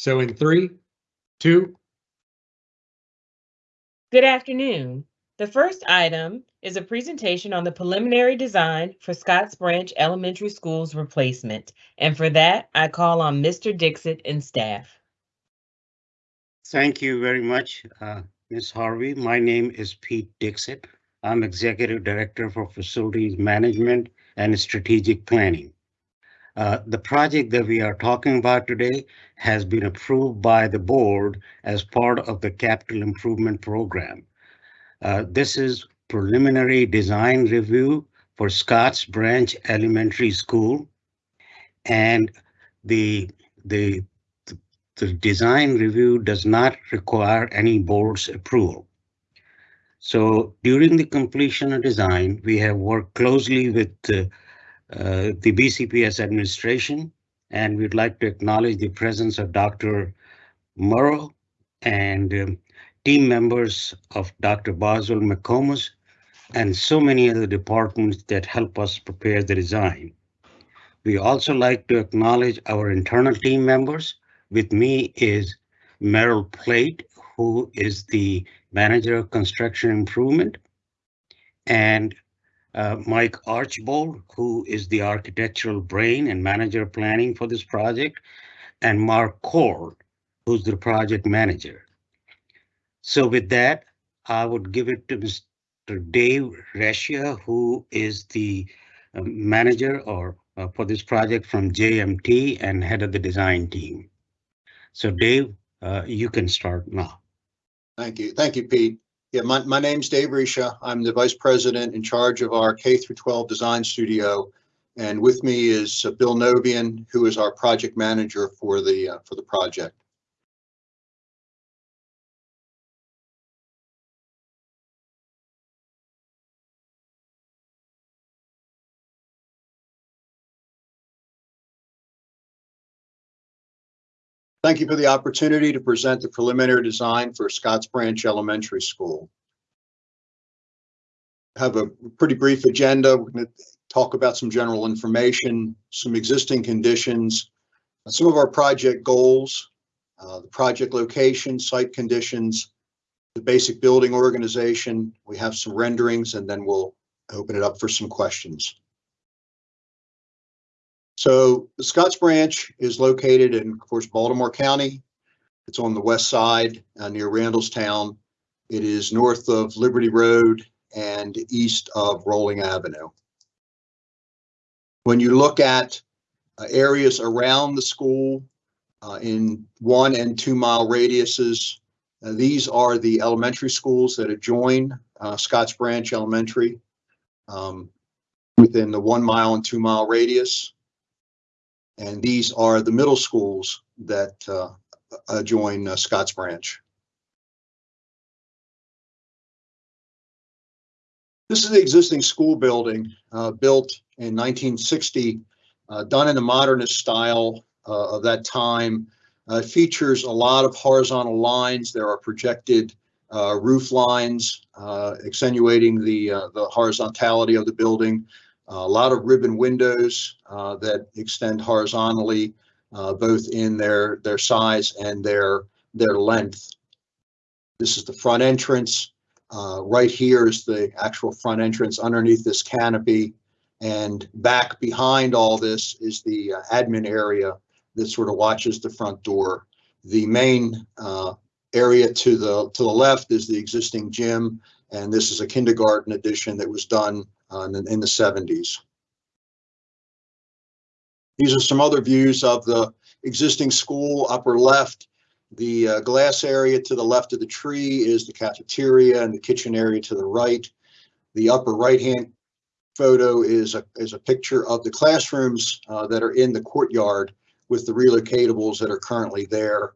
So in three, two, Good afternoon. The first item is a presentation on the preliminary design for Scotts Branch Elementary School's replacement. And for that, I call on Mr. Dixit and staff. Thank you very much, uh, Ms. Harvey. My name is Pete Dixit. I'm Executive Director for Facilities Management and Strategic Planning. Uh, the project that we are talking about today has been approved by the board as part of the capital improvement program. Uh, this is preliminary design review for Scotts Branch Elementary School. And the, the, the design review does not require any board's approval. So during the completion of design, we have worked closely with uh, uh, the BCPS administration, and we'd like to acknowledge the presence of Dr. Murrow and um, team members of Dr. Boswell McComas and so many other departments that help us prepare the design. We also like to acknowledge our internal team members. With me is Merrill Plate, who is the manager of construction improvement, and uh, Mike Archbold, who is the architectural brain and manager planning for this project, and Mark Cord, who's the project manager. So with that, I would give it to Mr. Dave Reschia, who is the uh, manager or uh, for this project from JMT and head of the design team. So Dave, uh, you can start now. Thank you. Thank you, Pete. Yeah, my, my name's Dave Risha. I'm the vice president in charge of our K through 12 design studio. And with me is uh, Bill Novian, who is our project manager for the uh, for the project. Thank you for the opportunity to present the preliminary design for Scotts Branch Elementary School. Have a pretty brief agenda. We're going to talk about some general information, some existing conditions, some of our project goals, uh, the project location, site conditions, the basic building organization. We have some renderings and then we'll open it up for some questions. So the Scotts Branch is located in, of course, Baltimore County. It's on the west side uh, near Randallstown. It is north of Liberty Road and east of Rolling Avenue. When you look at uh, areas around the school uh, in one and two mile radiuses, uh, these are the elementary schools that adjoin uh, Scotts Branch Elementary um, within the one mile and two mile radius. And these are the middle schools that uh, adjoin uh, Scotts Branch. This is the existing school building uh, built in 1960, uh, done in the modernist style uh, of that time. Uh, it features a lot of horizontal lines. There are projected roof lines accentuating the, the horizontality of the building a lot of ribbon windows uh, that extend horizontally, uh, both in their their size and their their length. This is the front entrance. Uh, right here is the actual front entrance underneath this canopy. And back behind all this is the admin area that sort of watches the front door. The main uh, area to the to the left is the existing gym, and this is a kindergarten addition that was done uh, in, in the 70s. These are some other views of the existing school upper left. The uh, glass area to the left of the tree is the cafeteria and the kitchen area to the right. The upper right hand photo is a, is a picture of the classrooms uh, that are in the courtyard with the relocatables that are currently there.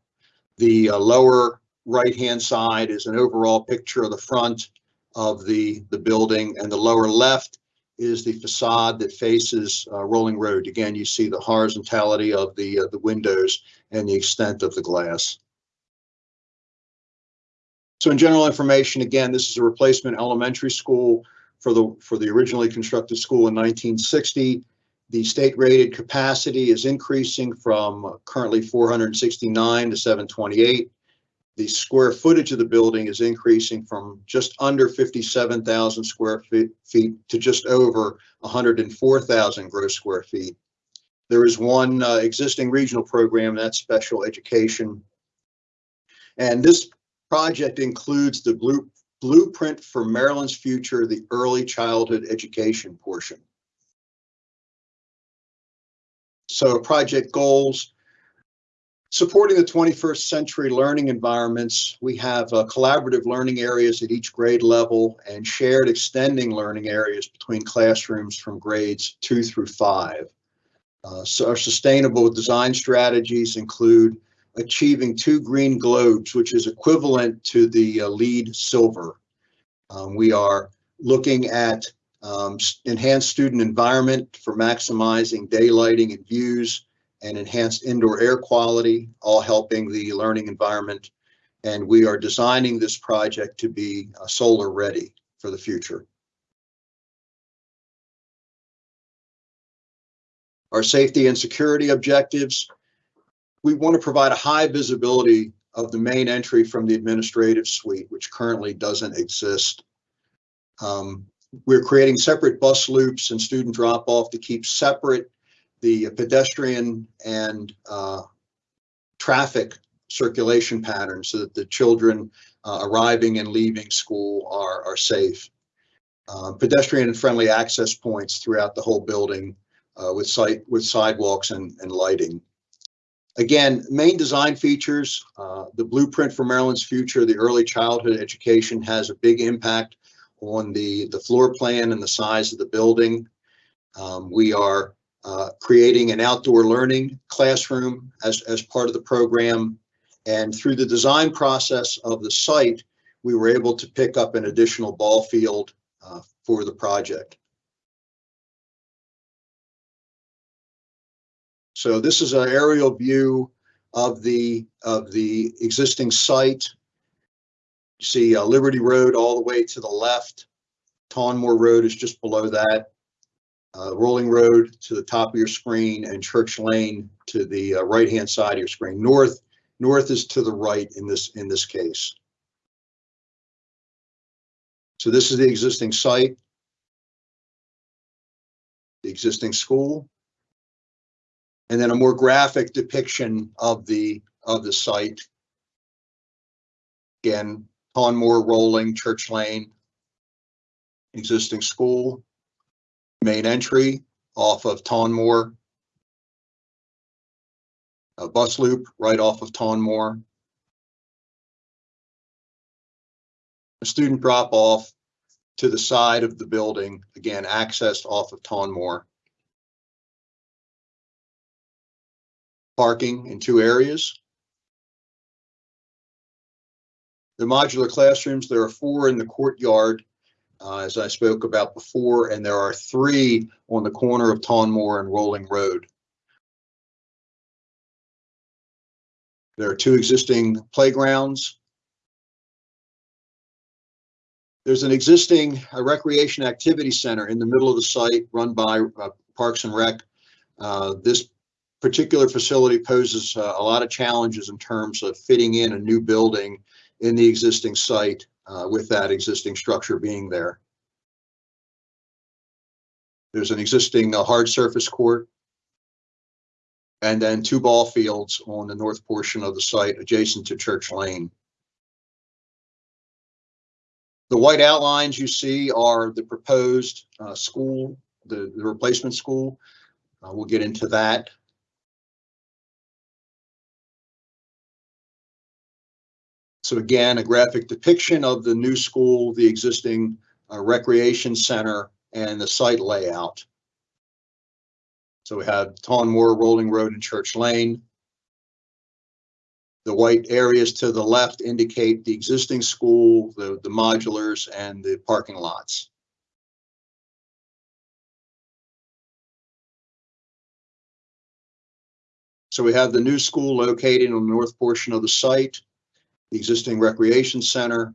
The uh, lower right hand side is an overall picture of the front of the, the building and the lower left is the facade that faces uh, Rolling Road. Again, you see the horizontality of the, uh, the windows and the extent of the glass. So in general information, again, this is a replacement elementary school for the, for the originally constructed school in 1960. The state rated capacity is increasing from currently 469 to 728. The square footage of the building is increasing from just under 57,000 square feet feet to just over 104,000 gross square feet. There is one uh, existing regional program, that's special education. And this project includes the blue blueprint for Maryland's future, the early childhood education portion. So project goals, supporting the 21st century learning environments. We have uh, collaborative learning areas at each grade level and shared extending learning areas between classrooms from grades two through five. Uh, so our sustainable design strategies include achieving two green globes, which is equivalent to the uh, LEED silver. Um, we are looking at um, enhanced student environment for maximizing daylighting and views and enhanced indoor air quality, all helping the learning environment. And we are designing this project to be uh, solar ready for the future. Our safety and security objectives. We want to provide a high visibility of the main entry from the administrative suite, which currently doesn't exist. Um, We're creating separate bus loops and student drop off to keep separate the pedestrian and uh, traffic circulation patterns so that the children uh, arriving and leaving school are, are safe. Uh, Pedestrian and friendly access points throughout the whole building uh, with site, with sidewalks and, and lighting. Again, main design features, uh, the blueprint for Maryland's future, the early childhood education has a big impact on the, the floor plan and the size of the building. Um, we are uh, creating an outdoor learning classroom as, as part of the program. And through the design process of the site, we were able to pick up an additional ball field uh, for the project. So this is an aerial view of the, of the existing site. You see uh, Liberty Road all the way to the left. Tawnmoore Road is just below that. Uh, Rolling Road to the top of your screen and Church Lane to the uh, right-hand side of your screen. North, north is to the right in this, in this case. So this is the existing site. The existing school. And then a more graphic depiction of the, of the site. Again, Tawnmoore Rolling, Church Lane. Existing school. Main entry off of Tawnmoore. A bus loop right off of Tawnmoore. A student drop off to the side of the building, again, accessed off of Tawnmoore. Parking in two areas. The modular classrooms, there are four in the courtyard, uh, as I spoke about before, and there are three on the corner of Tawnmoore and Rolling Road. There are two existing playgrounds. There's an existing uh, recreation activity center in the middle of the site run by uh, Parks and Rec. Uh, This particular facility poses uh, a lot of challenges in terms of fitting in a new building in the existing site uh, with that existing structure being there. There's an existing uh, hard surface court. And then two ball fields on the north portion of the site adjacent to Church Lane. The white outlines you see are the proposed uh, school, the, the replacement school. Uh, We'll get into that. So again, a graphic depiction of the new school, the existing uh, recreation center, and the site layout. So we have Tawnmoore, Rolling Road, and Church Lane. The white areas to the left indicate the existing school, the, the modulars, and the parking lots. So we have the new school located on the north portion of the site, the existing recreation center.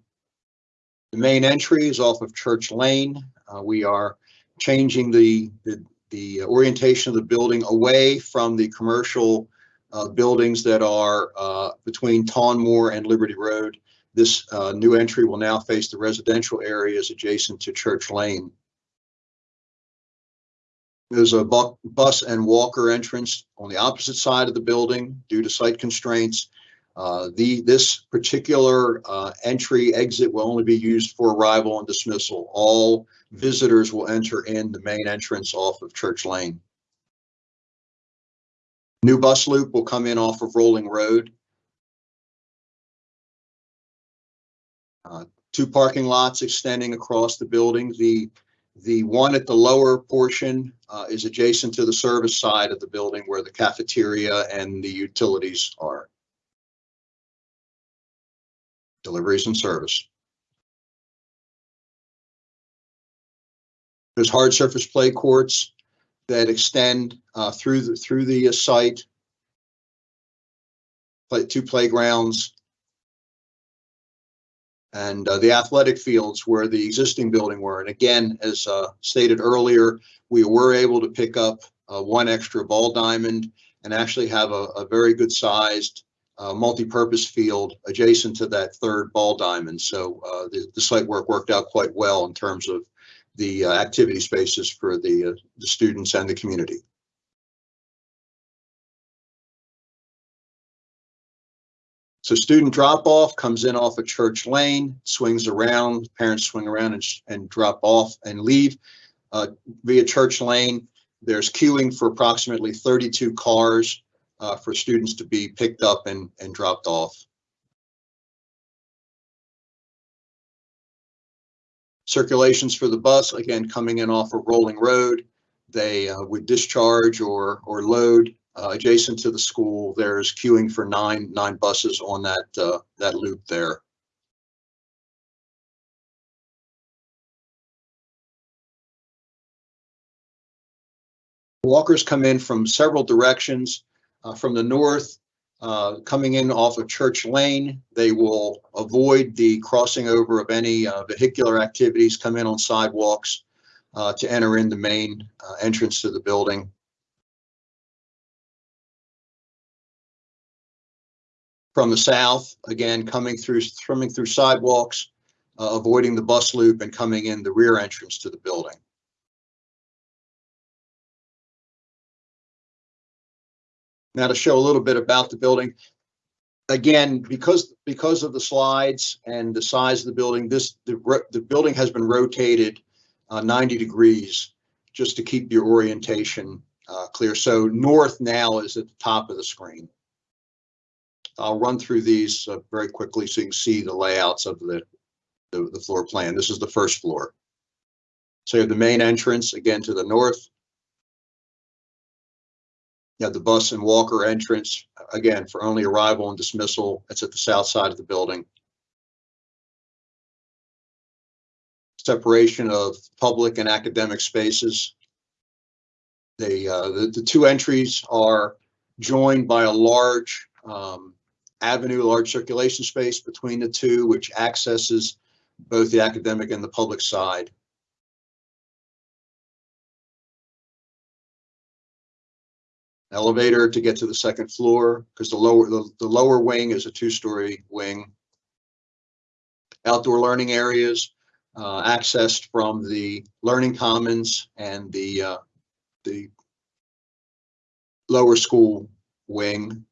The main entry is off of Church Lane. Uh, we are changing the, the the orientation of the building away from the commercial uh, buildings that are uh, between Tawnmoore and Liberty Road. This uh, new entry will now face the residential areas adjacent to Church Lane. There's a bu- bus and walker entrance on the opposite side of the building due to site constraints. Uh, The, this particular uh, entry exit will only be used for arrival and dismissal. All visitors will enter in the main entrance off of Church Lane. New bus loop will come in off of Rolling Road. Uh, Two parking lots extending across the building. The, the one at the lower portion uh, is adjacent to the service side of the building where the cafeteria and the utilities are. Deliveries and service. There's hard surface play courts that extend uh, through the, through the uh, site. Play, two playgrounds. And uh, the athletic fields where the existing building were. And again, as uh, stated earlier, we were able to pick up uh, one extra ball diamond and actually have a, a very good sized uh, multi-purpose field adjacent to that third ball diamond. So uh, the, the site work worked out quite well in terms of the uh, activity spaces for the, uh, the students and the community. So student drop off comes in off of Church Lane, swings around, parents swing around and, and drop off and leave. Uh, via Church Lane, there's queuing for approximately 32 cars uh, for students to be picked up and, and dropped off. Circulations for the bus, again, coming in off a Rolling Road. They uh, would discharge or, or load uh, adjacent to the school. There's queuing for nine, nine buses on that, uh, that loop there. Walkers come in from several directions. Uh, From the north, uh, coming in off of Church Lane, they will avoid the crossing over of any uh, vehicular activities, come in on sidewalks uh, to enter in the main uh, entrance to the building. From the south, again, coming through, coming through sidewalks, uh, avoiding the bus loop and coming in the rear entrance to the building. Now to show a little bit about the building. Again, because, because of the slides and the size of the building, this, the, the building has been rotated uh, 90 degrees just to keep your orientation uh, clear. So north now is at the top of the screen. I'll run through these uh, very quickly so you can see the layouts of the, the, the floor plan. This is the first floor. So you have the main entrance again to the north. You the bus and walker entrance, again, for only arrival and dismissal. It's at the south side of the building. Separation of public and academic spaces. They, uh, the, the two entries are joined by a large, um, avenue, large circulation space between the two, which accesses both the academic and the public side. Elevator to get to the second floor because the lower the, the lower wing is a two-story wing. Outdoor learning areas uh, accessed from the learning commons and the uh, the lower school wing.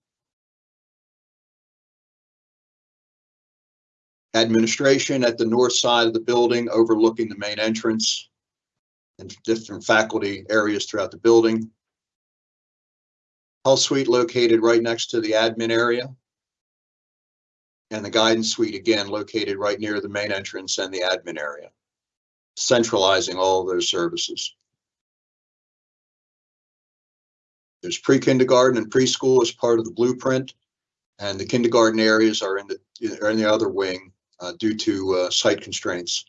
Administration at the north side of the building overlooking the main entrance and different faculty areas throughout the building. Health suite located right next to the admin area. And the guidance suite, again, located right near the main entrance and the admin area, centralizing all those services. There's pre-kindergarten and preschool as part of the blueprint, and the kindergarten areas are in the, are in the other wing uh, due to uh, site constraints.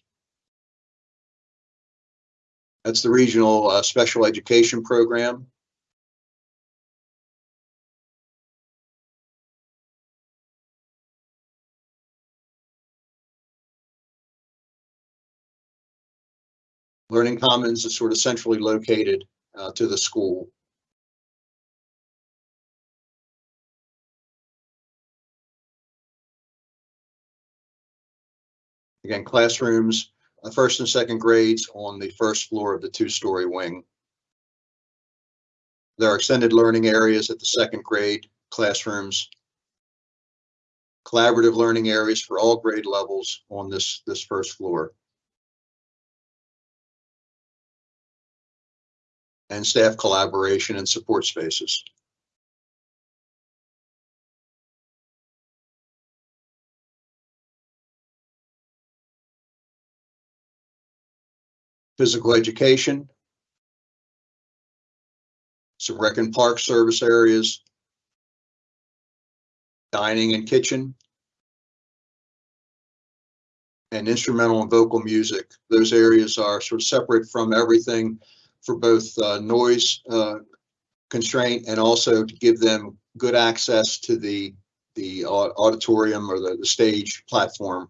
That's the regional uh, special education program. Learning Commons is sort of centrally located uh, to the school. Again, classrooms, uh, first and second grades on the first floor of the two-story wing. There are extended learning areas at the second grade classrooms. Collaborative learning areas for all grade levels on this, this first floor. And staff collaboration and support spaces. Physical education. Some rec and park service areas. Dining and kitchen. And instrumental and vocal music. Those areas are sort of separate from everything for both uh, noise uh, constraint and also to give them good access to the, the auditorium or the, the stage platform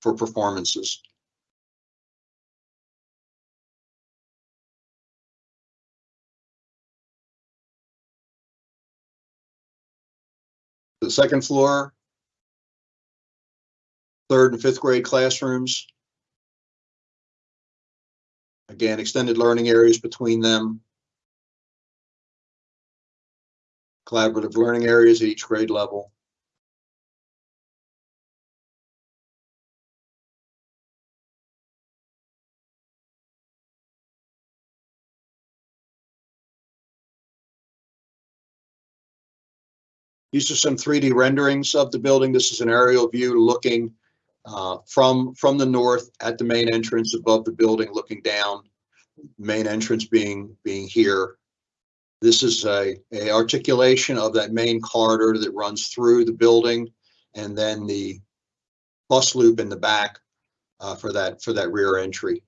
for performances. The second floor, third and fifth grade classrooms. Again, extended learning areas between them. Collaborative learning areas at each grade level. These are some 3D renderings of the building. This is an aerial view looking uh, from, from the north at the main entrance above the building, looking down. Main entrance being, being here. This is a, a articulation of that main corridor that runs through the building and then the bus loop in the back uh, for that, for that rear entry.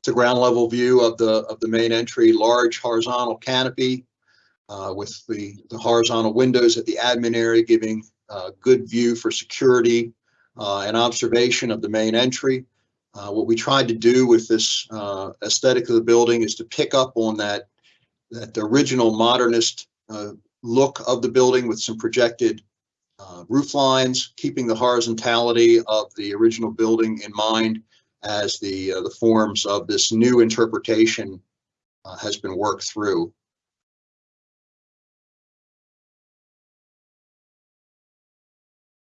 It's a ground level view of the, of the main entry, large horizontal canopy uh, with the, the horizontal windows at the admin area giving uh, good view for security uh, and observation of the main entry. Uh, what we tried to do with this uh, aesthetic of the building is to pick up on that, that original modernist uh, look of the building with some projected roof lines, keeping the horizontality of the original building in mind as the, the forms of this new interpretation has been worked through.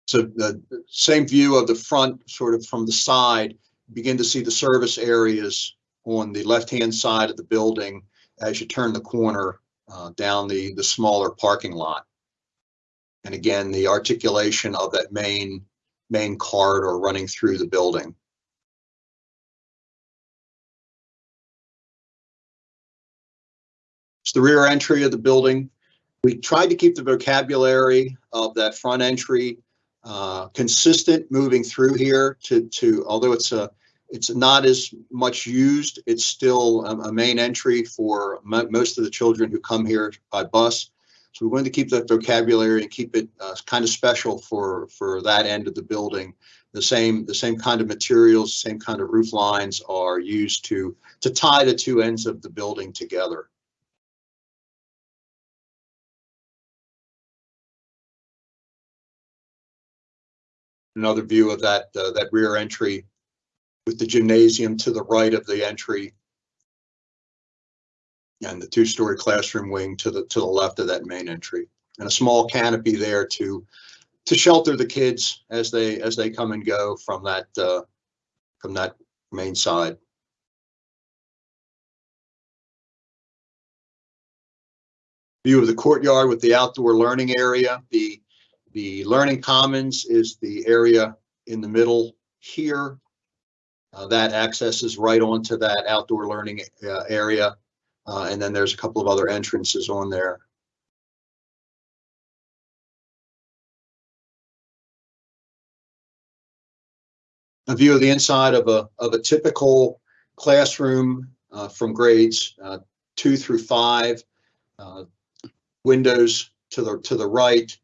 So the same view of the front, sort of from the side, begin to see the service areas on the left-hand side of the building as you turn the corner uh, down the, the smaller parking lot. And again, the articulation of that main, main corridor running through the building. It's the rear entry of the building. We tried to keep the vocabulary of that front entry uh, consistent moving through here to, to, although it's a, it's not as much used, it's still a, a main entry for mo- most of the children who come here by bus. So we're going to keep that vocabulary and keep it uh, kind of special for, for that end of the building. The same, the same kind of materials, same kind of roof lines are used to, to tie the two ends of the building together. Another view of that, uh, that rear entry with the gymnasium to the right of the entry. And the two-story classroom wing to the, to the left of that main entry. And a small canopy there to, to shelter the kids as they, as they come and go from that, uh, from that main side. View of the courtyard with the outdoor learning area, the the Learning Commons is the area in the middle here. Uh, that accesses right onto that outdoor learning uh, area. Uh, and then there's a couple of other entrances on there. A view of the inside of a, of a typical classroom uh, from grades uh, two through five. Uh, windows to the, to the right,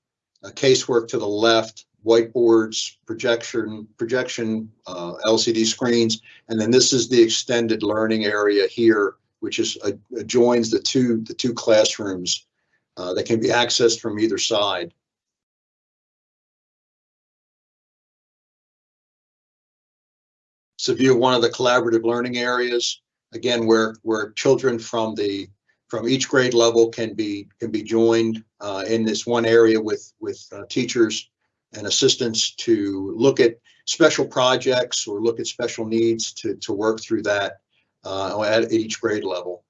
uh, casework to the left, whiteboards, projection, projection, uh, LCD screens. And then this is the extended learning area here, which is uh, adjoins the two, the two classrooms uh, that can be accessed from either side. It's a view of one of the collaborative learning areas, again, where, where children from the, from each grade level can be, can be joined uh, in this one area with, with uh, teachers and assistants to look at special projects or look at special needs to, to work through that uh, at at each grade level.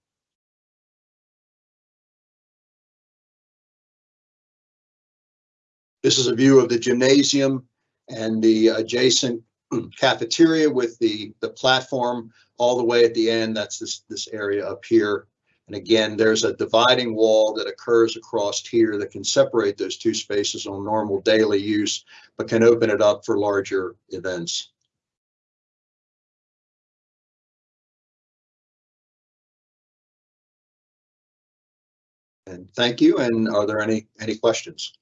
This is a view of the gymnasium and the adjacent cafeteria with the, the platform all the way at the end. That's this, this area up here. And again, there's a dividing wall that occurs across here that can separate those two spaces on normal daily use, but can open it up for larger events. And thank you. And are there any, any questions?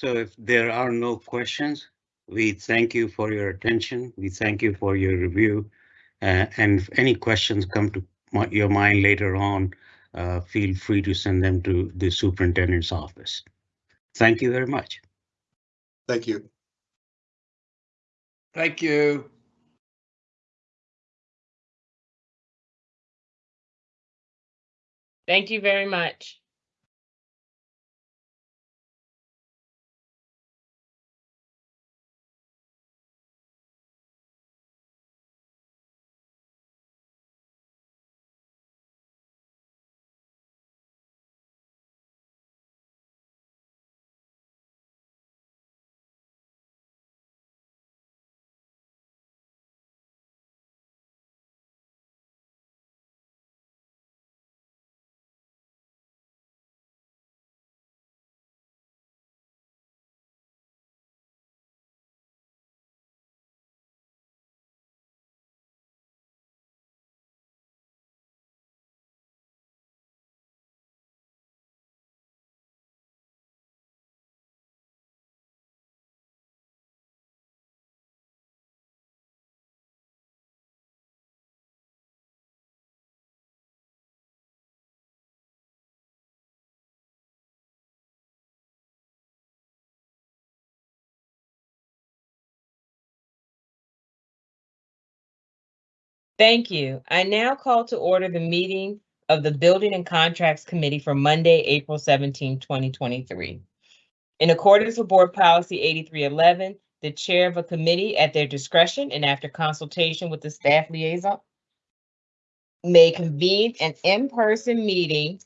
So if there are no questions, we thank you for your attention. We thank you for your review. Uh, and if any questions come to my- your mind later on, uh, feel free to send them to the superintendent's office. Thank you very much. Thank you. Thank you. Thank you very much. Thank you. I now call to order the meeting of the Building and Contracts Committee for Monday, April 17, 2023. In accordance with Board Policy 8311, the chair of a committee at their discretion and after consultation with the staff liaison may convene an in-person meeting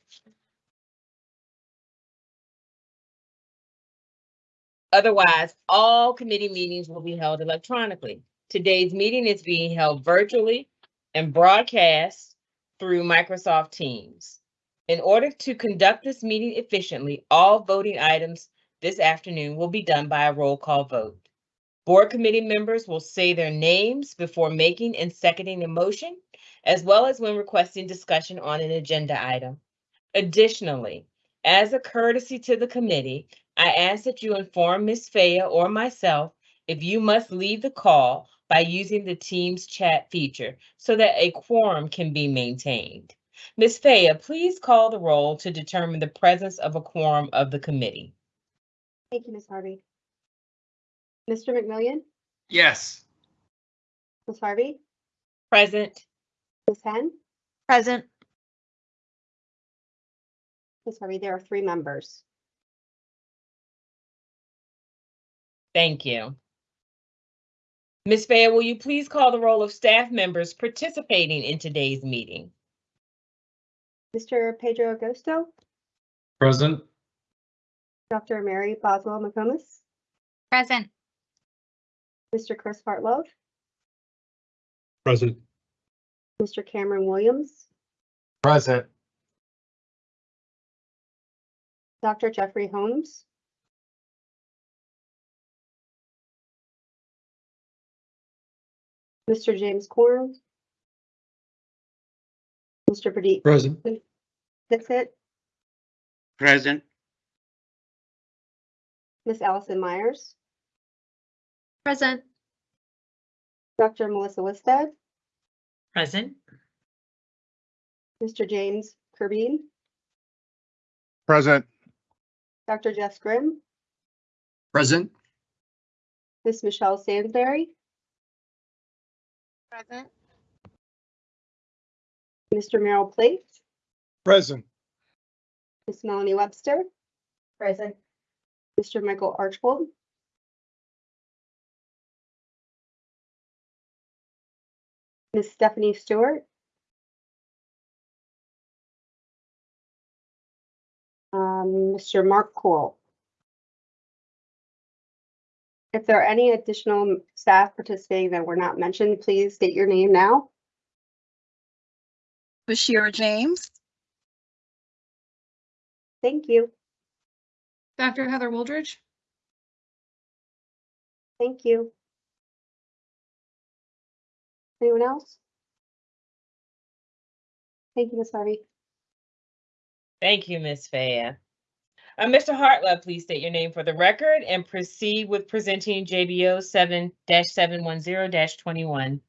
Otherwise, all committee meetings will be held electronically. Today's meeting is being held virtually and broadcast through Microsoft Teams. In order to conduct this meeting efficiently, all voting items this afternoon will be done by a roll call vote. Board committee members will say their names before making and seconding a motion, as well as when requesting discussion on an agenda item. Additionally, as a courtesy to the committee, I ask that you inform Ms. Faya or myself if you must leave the call by using the Teams chat feature so that a quorum can be maintained. Ms. Faya, please call the roll to determine the presence of a quorum of the committee. Thank you, Ms. Harvey. Mr. McMillion, Yes. Ms. Harvey, Present. Ms. Henn, Present. Ms. Harvey, there are three members. Thank you. Ms. Faya, will you please call the roll of staff members participating in today's meeting? Mr. Pedro Agosto, Present. Dr. Mary Boswell McComas, Present. Mr. Chris Hartlove, Present. Mr. Cameron Williams, Present. Dr. Jeffrey Holmes, Mr. James Corn, Mr. Pradeep Present. Dixit, Present, Miss Allison Myers, Present. Dr. Melissa Listed, Present. Mr. James Kerbine, Present. Dr. Jess Grimm, Present. Miss Michelle Sainsbury, Present. Mr. Merrill Plate, Present. Ms. Melanie Webster, Present. Mr. Michael Archbold, Ms. Stephanie Stewart, um, Mr. Mark Cool. If there are any additional staff participating that were not mentioned, please state your name now. Bashir James, Thank you. Dr. Heather Wooldridge. Thank you. Anyone else? Thank you, Ms. Harvey. Thank you, Ms. Faya. Uh, Mr. Hartlove, please state your name for the record and proceed with presenting JBO 7-710-21.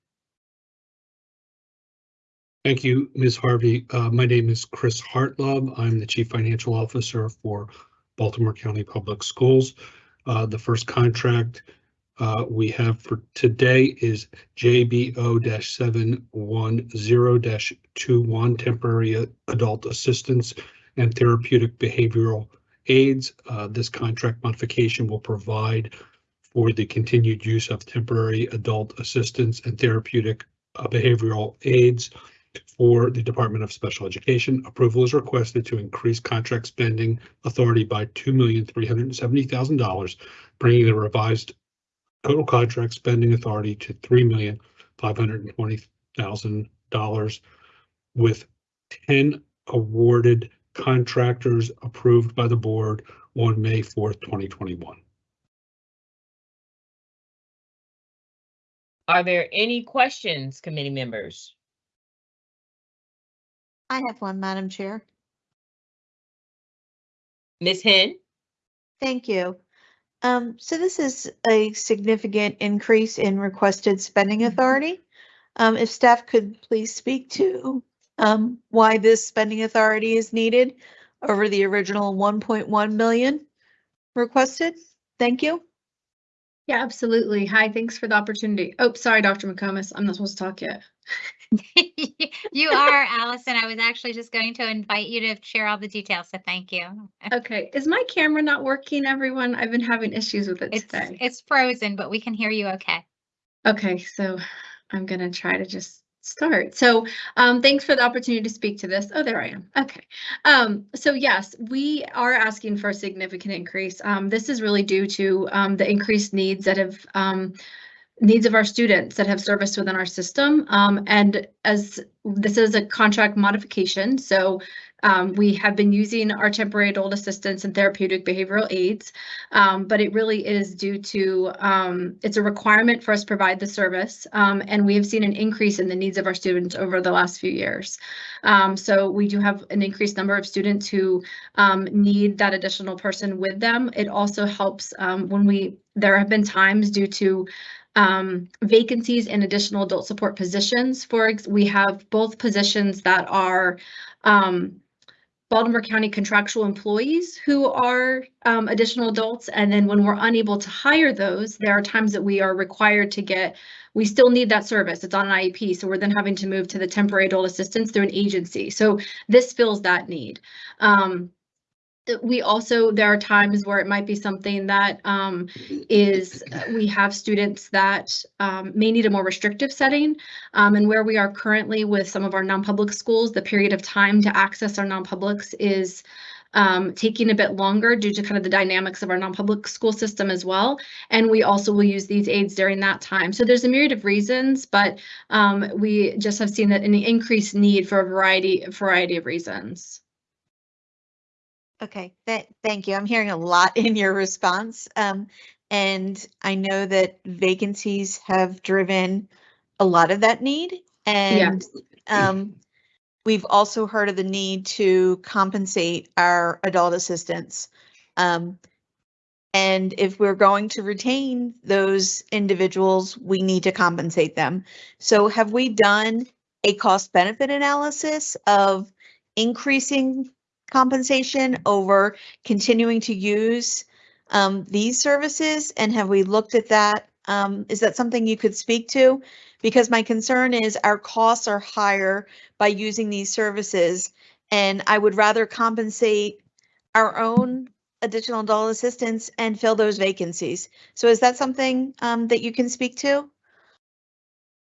Thank you, Ms. Harvey. Uh, My name is Chris Hartlove. I'm the Chief Financial Officer for Baltimore County Public Schools. Uh, The first contract uh, we have for today is JBO seven one zero 21 temporary adult assistance and therapeutic behavioral aids. Uh, This contract modification will provide for the continued use of temporary adult assistance and therapeutic uh, behavioral aids for the Department of Special Education. Approval is requested to increase contract spending authority by two million three hundred and seventy thousand dollars, bringing the revised total contract spending authority to three million five hundred and twenty thousand dollars with ten awarded contractors approved by the board on May fourth, twenty twenty-one. Are there any questions, committee members? I have one, Madam Chair. Ms. Henn? Thank you. Um, so this is a significant increase in requested spending authority. Um, if staff could please speak to, um, why this spending authority is needed over the original one point one million requested. Thank you. Yeah, absolutely. Hi, thanks for the opportunity. Oh, sorry, Dr. McComas. I'm not supposed to talk yet. You are, Allison. I was actually just going to invite you to share all the details, so thank you. Okay, is my camera not working, everyone? I've been having issues with it It's, today. it's frozen, but we can hear you okay. Okay, so I'm gonna try to just start. So um, thanks for the opportunity to speak to this. Oh, there I am. Okay. Um, so yes, we are asking for a significant increase. Um, this is really due to um, the increased needs that have um, needs of our students that have service within our system. Um, and as this is a contract modification, so um, we have been using our temporary adult assistance and therapeutic behavioral aids, um, but it really is due to um, it's a requirement for us to provide the service, um, and we have seen an increase in the needs of our students over the last few years. Um, so we do have an increased number of students who um, need that additional person with them. It also helps when we there have been times due to um, vacancies in additional adult support positions. For we have both positions that are um, Baltimore County contractual employees who are um, additional adults. And then when we're unable to hire those, there are times that we are required to get, we still need that service. It's on an IEP. So we're then having to move to the temporary adult assistance through an agency. So this fills that need. Um, we also, there are times where it might be something that um, is, we have students that um, may need a more restrictive setting. Um, and where we are currently with some of our non-public schools, the period of time to access our non-publics is um, taking a bit longer due to kind of the dynamics of our non-public school system as well. And we also will use these aids during that time. So there's a myriad of reasons, but um, we just have seen that an increased need for a variety, variety of reasons. Okay, that, thank you. I'm hearing a lot in your response. Um, and I know that vacancies have driven a lot of that need. And, um, we've also heard of the need to compensate our adult assistants. Um, and if we're going to retain those individuals, we need to compensate them. So have we done a cost benefit analysis of increasing compensation over continuing to use um, these services? And have we looked at that? Um, is that something you could speak to? Because my concern is our costs are higher by using these services. And I would rather compensate our own additional adult assistance and fill those vacancies. So is that something um, that you can speak to?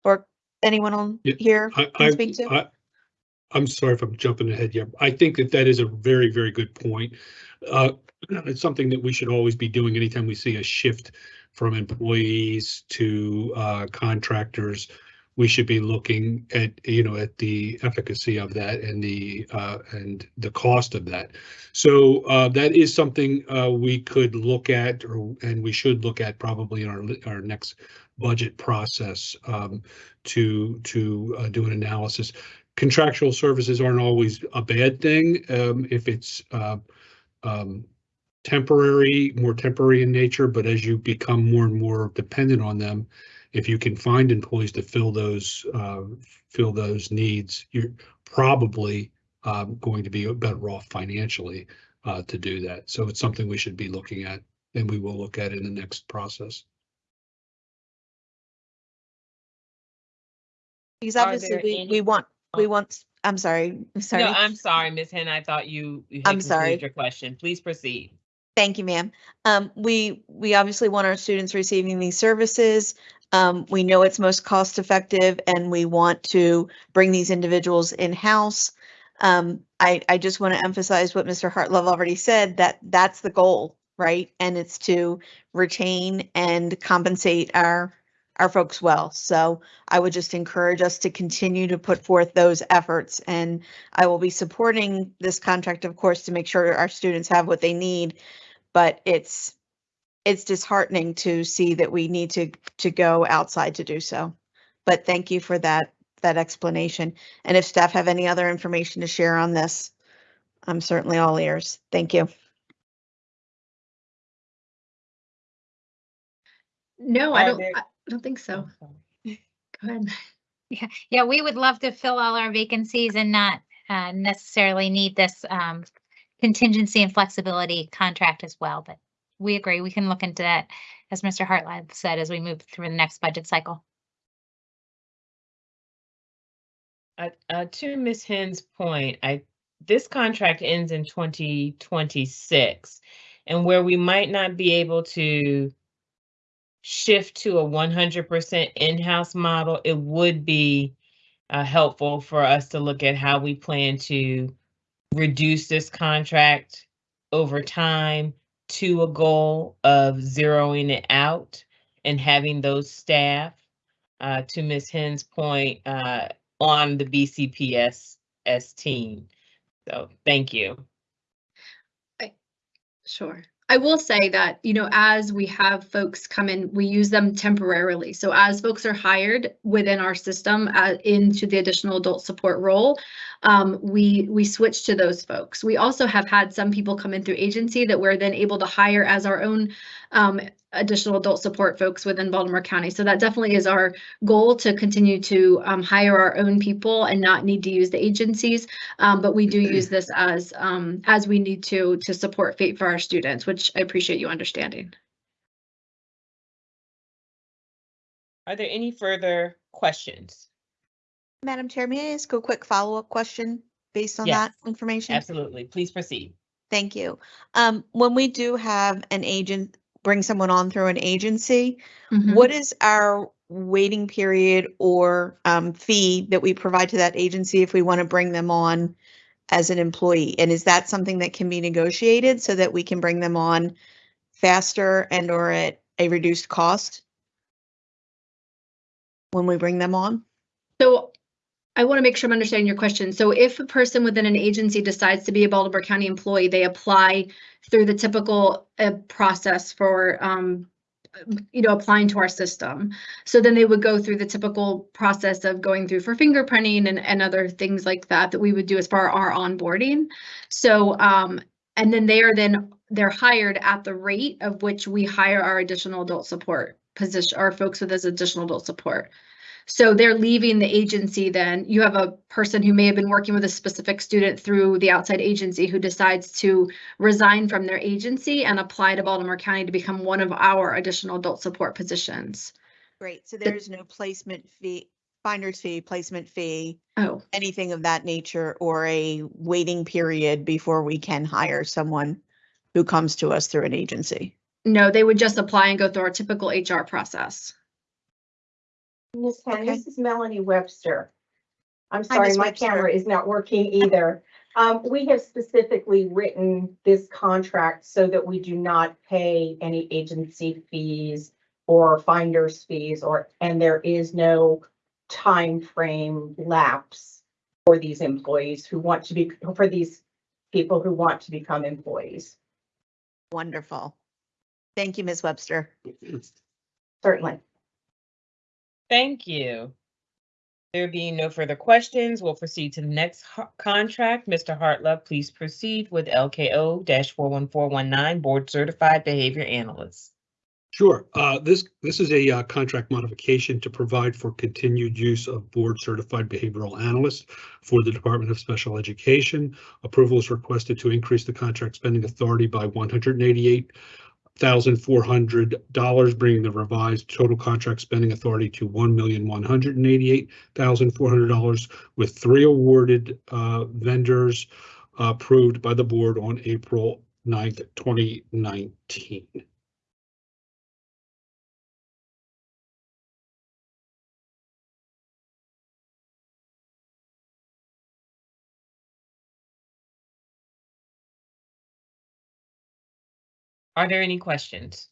Or anyone on Yeah, here I, can speak to? I, I'm sorry if I'm jumping ahead here. I think that that is a very, very good point. Uh, it's something that we should always be doing anytime we see a shift from employees to, uh, contractors. We should be looking at, you know, at the efficacy of that and the, uh, and the cost of that. So, uh, that is something, uh, we could look at or, and we should look at probably in our, our next budget process, um, to, to, uh, do an analysis contractual services aren't always a bad thing um, if it's uh, um, temporary, more temporary in nature, but as you become more and more dependent on them, if you can find employees to fill those uh, fill those needs, you're probably um, going to be better off financially uh, to do that. So it's something we should be looking at, and we will look at in the next process. Because obviously we, any- we want, we want, I'm sorry, I'm sorry. No, I'm sorry, Ms. Henn, I thought you. you had I'm sorry. concluded Your question, please proceed. Thank you, ma'am. Um, we, we obviously want our students receiving these services. Um, we know it's most cost effective and we want to bring these individuals in-house. Um, I, I just want to emphasize what Mr. Hartlove already said, that that's the goal, right? And it's to retain and compensate our, our folks well. So I would just encourage us to continue to put forth those efforts and I will be supporting this contract, of course, to make sure our students have what they need. But it's, it's disheartening to see that we need to, to go outside to do so. But thank you for that, that explanation. And if staff have any other information to share on this, I'm certainly all ears. Thank you. No, I don't, there- I don't think so. Go ahead. Yeah, yeah, we would love to fill all our vacancies and not uh, necessarily need this um, contingency and flexibility contract as well, but we agree, we can look into that, as Mr. Hartlove said, as we move through the next budget cycle. Uh, uh, to Ms. Henn's point, I, this contract ends in twenty twenty-six. And where we might not be able to shift to a one hundred percent in-house model, it would be uh, helpful for us to look at how we plan to reduce this contract over time to a goal of zeroing it out and having those staff, uh, to Ms. Henn's point, uh, on the BCPS team. So thank you. Sure. I will say that, you know, as we have folks come in, we use them temporarily. So as folks are hired within our system uh, into the additional adult support role, um, we we switch to those folks. We also have had some people come in through agency that we're then able to hire as our own um, additional adult support folks within Baltimore County. So that definitely is our goal to continue to um, hire our own people and not need to use the agencies. Um, but we do use this as um, as we need to to support fate for our students, which I appreciate you understanding. Are there any further questions? Madam Chair, may I ask a quick follow-up question based on that information? Absolutely. Please proceed. Thank you. Um, when we do have an agent, bring someone on through an agency, Mhm. what is our waiting period or um, fee that we provide to that agency if we want to bring them on as an employee? And is that something that can be negotiated so that we can bring them on faster and or at a reduced cost? When we bring them on? So I want to make sure I'm understanding your question. So if a person within an agency decides to be a Baltimore County employee, they apply through the typical uh, process for, um, you know, applying to our system. So then they would go through the typical process of going through for fingerprinting and, and other things like that that we would do as far as our onboarding. So, um, and then they are then, they're hired at the rate of which we hire our additional adult support position, our folks with this additional adult support. So they're leaving the agency then. You have a person who may have been working with a specific student through the outside agency who decides to resign from their agency and apply to Baltimore County to become one of our additional adult support positions. Great, so there's no placement fee, finder's fee, placement fee, Oh, anything of that nature, or a waiting period before we can hire someone who comes to us through an agency. no, they would just apply and go through our typical HR process. Ms. Henn, Okay. this is Melanie Webster. I'm Hi, sorry, Ms. my Webster. camera is not working either. Um, we have specifically written this contract so that we do not pay any agency fees or finder's fees or, and there is no time frame lapse for these employees who want to be, for these people who want to become employees. Wonderful. Thank you, Ms. Webster. Certainly. Thank you. There being no further questions, we'll proceed to the next contract. Mr. Hartlove, please proceed with LKO four one four one nine, Board Certified Behavior Analyst. Sure. Uh, This, this is a uh, contract modification to provide for continued use of board certified behavioral analysts for the Department of Special Education. Approval is requested to increase the contract spending authority by one hundred and eighty-eight thousand four hundred dollars, bringing the revised total contract spending authority to one million one hundred and eighty-eight thousand four hundred dollars with three awarded uh, vendors approved by the board on April 9th, twenty nineteen. Are there any questions?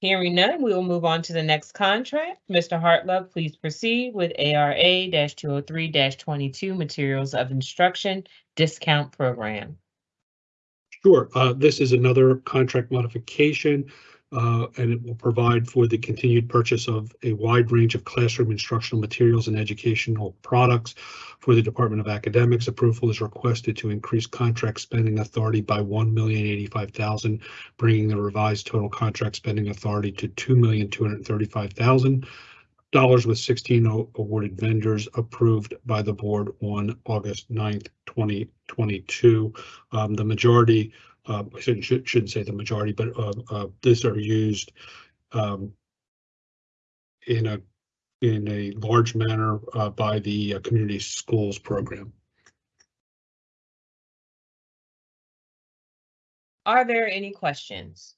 Hearing none, we will move on to the next contract. Mr. Hartlove, please proceed with ARA 203 22 Materials of Instruction Discount Program. Sure, uh, this is another contract modification, uh, and it will provide for the continued purchase of a wide range of classroom instructional materials and educational products for the Department of Academics. Approval is requested to increase contract spending authority by one million eighty-five thousand, bringing the revised total contract spending authority to two million two hundred thirty-five thousand dollars with 16 awarded vendors approved by the board on August 9th, twenty twenty-two. Um, the majority, I shouldn't, should- shouldn't say the majority, but, uh, uh, these are used, um, in a, in a large manner, uh, by the uh, community schools program. Are there any questions?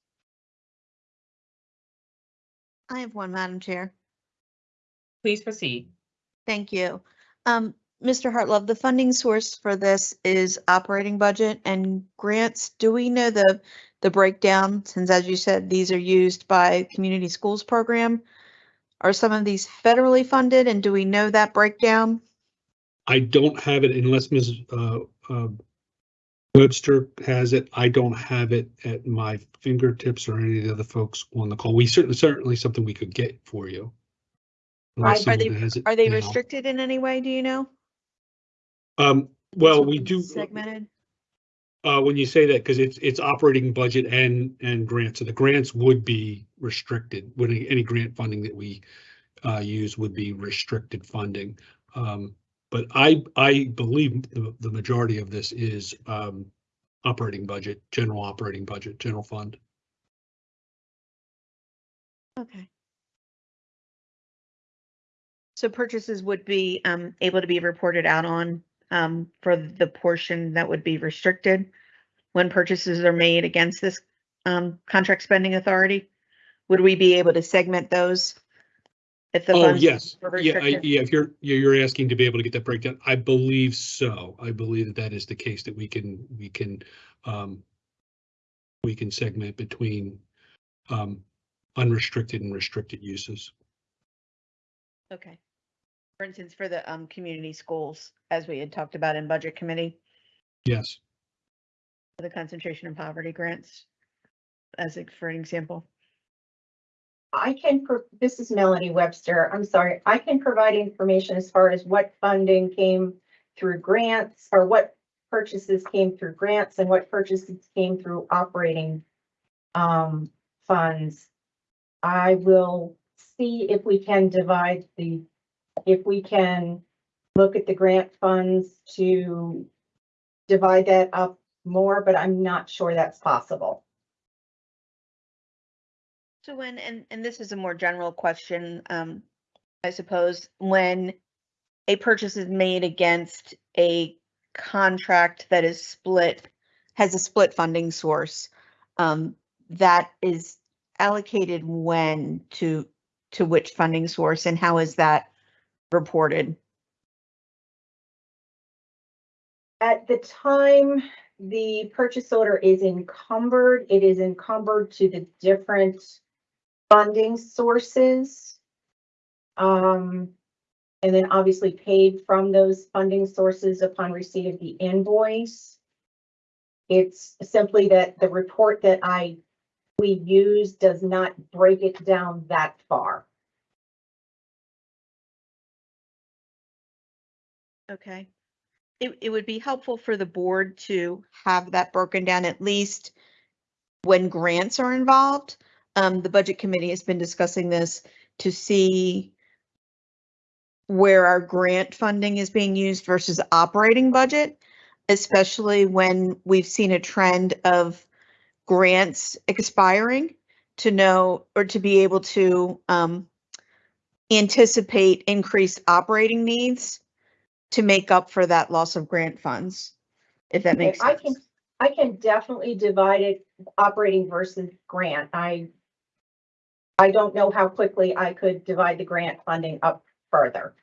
I have one, Madam Chair. Please proceed. Thank you. Um, Mr. Hartlove, the funding source for this is operating budget and grants. Do we know the, the breakdown? Since as you said, these are used by community schools program. Are some of these federally funded and do we know that breakdown? I don't have it unless Ms. uh, uh, Webster has it. I don't have it at my fingertips or any of the other folks on the call. We certainly, certainly something we could get for you. Are they- someone has it Are they now. restricted in any way? Do you know? Um, well, we do. Segmented? Uh, when you say that, because it's, it's operating budget and, and grants, so the grants would be restricted, when any, grant funding that we uh, use would be restricted funding. Um, but I, I believe the, the majority of this is, um, operating budget, general operating budget, general fund. Okay. So purchases would be um able to be reported out on um for the portion that would be restricted when purchases are made against this um contract spending authority? Would we be able to segment those If the Oh, funds yes. were Yeah, I, restricted? yeah, if you're, you're you're asking to be able to get that breakdown, I believe so. I believe that that is the case, that we can, we can, um, we can segment between, um, unrestricted and restricted uses. Okay. For instance, for the um community schools, as we had talked about in budget committee, Yes. for the concentration and poverty grants. As a, for an example. I can, pro- this is Melanie Webster. I'm sorry. I can provide information as far as what funding came through grants or what purchases came through grants and what purchases came through operating um, funds. I will see if we can divide the, if we can look at the grant funds to divide that up more, but I'm not sure that's possible. So when, and, and this is a more general question, um, I suppose, when a purchase is made against a contract that is split, has a split funding source, um, that is allocated when to, to which funding source and how is that reported? At the time the purchase order is encumbered, it is encumbered to the different funding sources. Um, and then obviously paid from those funding sources upon receipt of the invoice. It's simply that the report that I, we use does not break it down that far. Okay. It, it would be helpful for the board to have that broken down at least when grants are involved. Um, the budget committee has been discussing this to see where our grant funding is being used versus operating budget, especially when we've seen a trend of grants expiring to know or to be able to um, anticipate increased operating needs to make up for that loss of grant funds, if that makes I sense. can, I can definitely divide it operating versus grant. I I don't know how quickly I could divide the grant funding up further.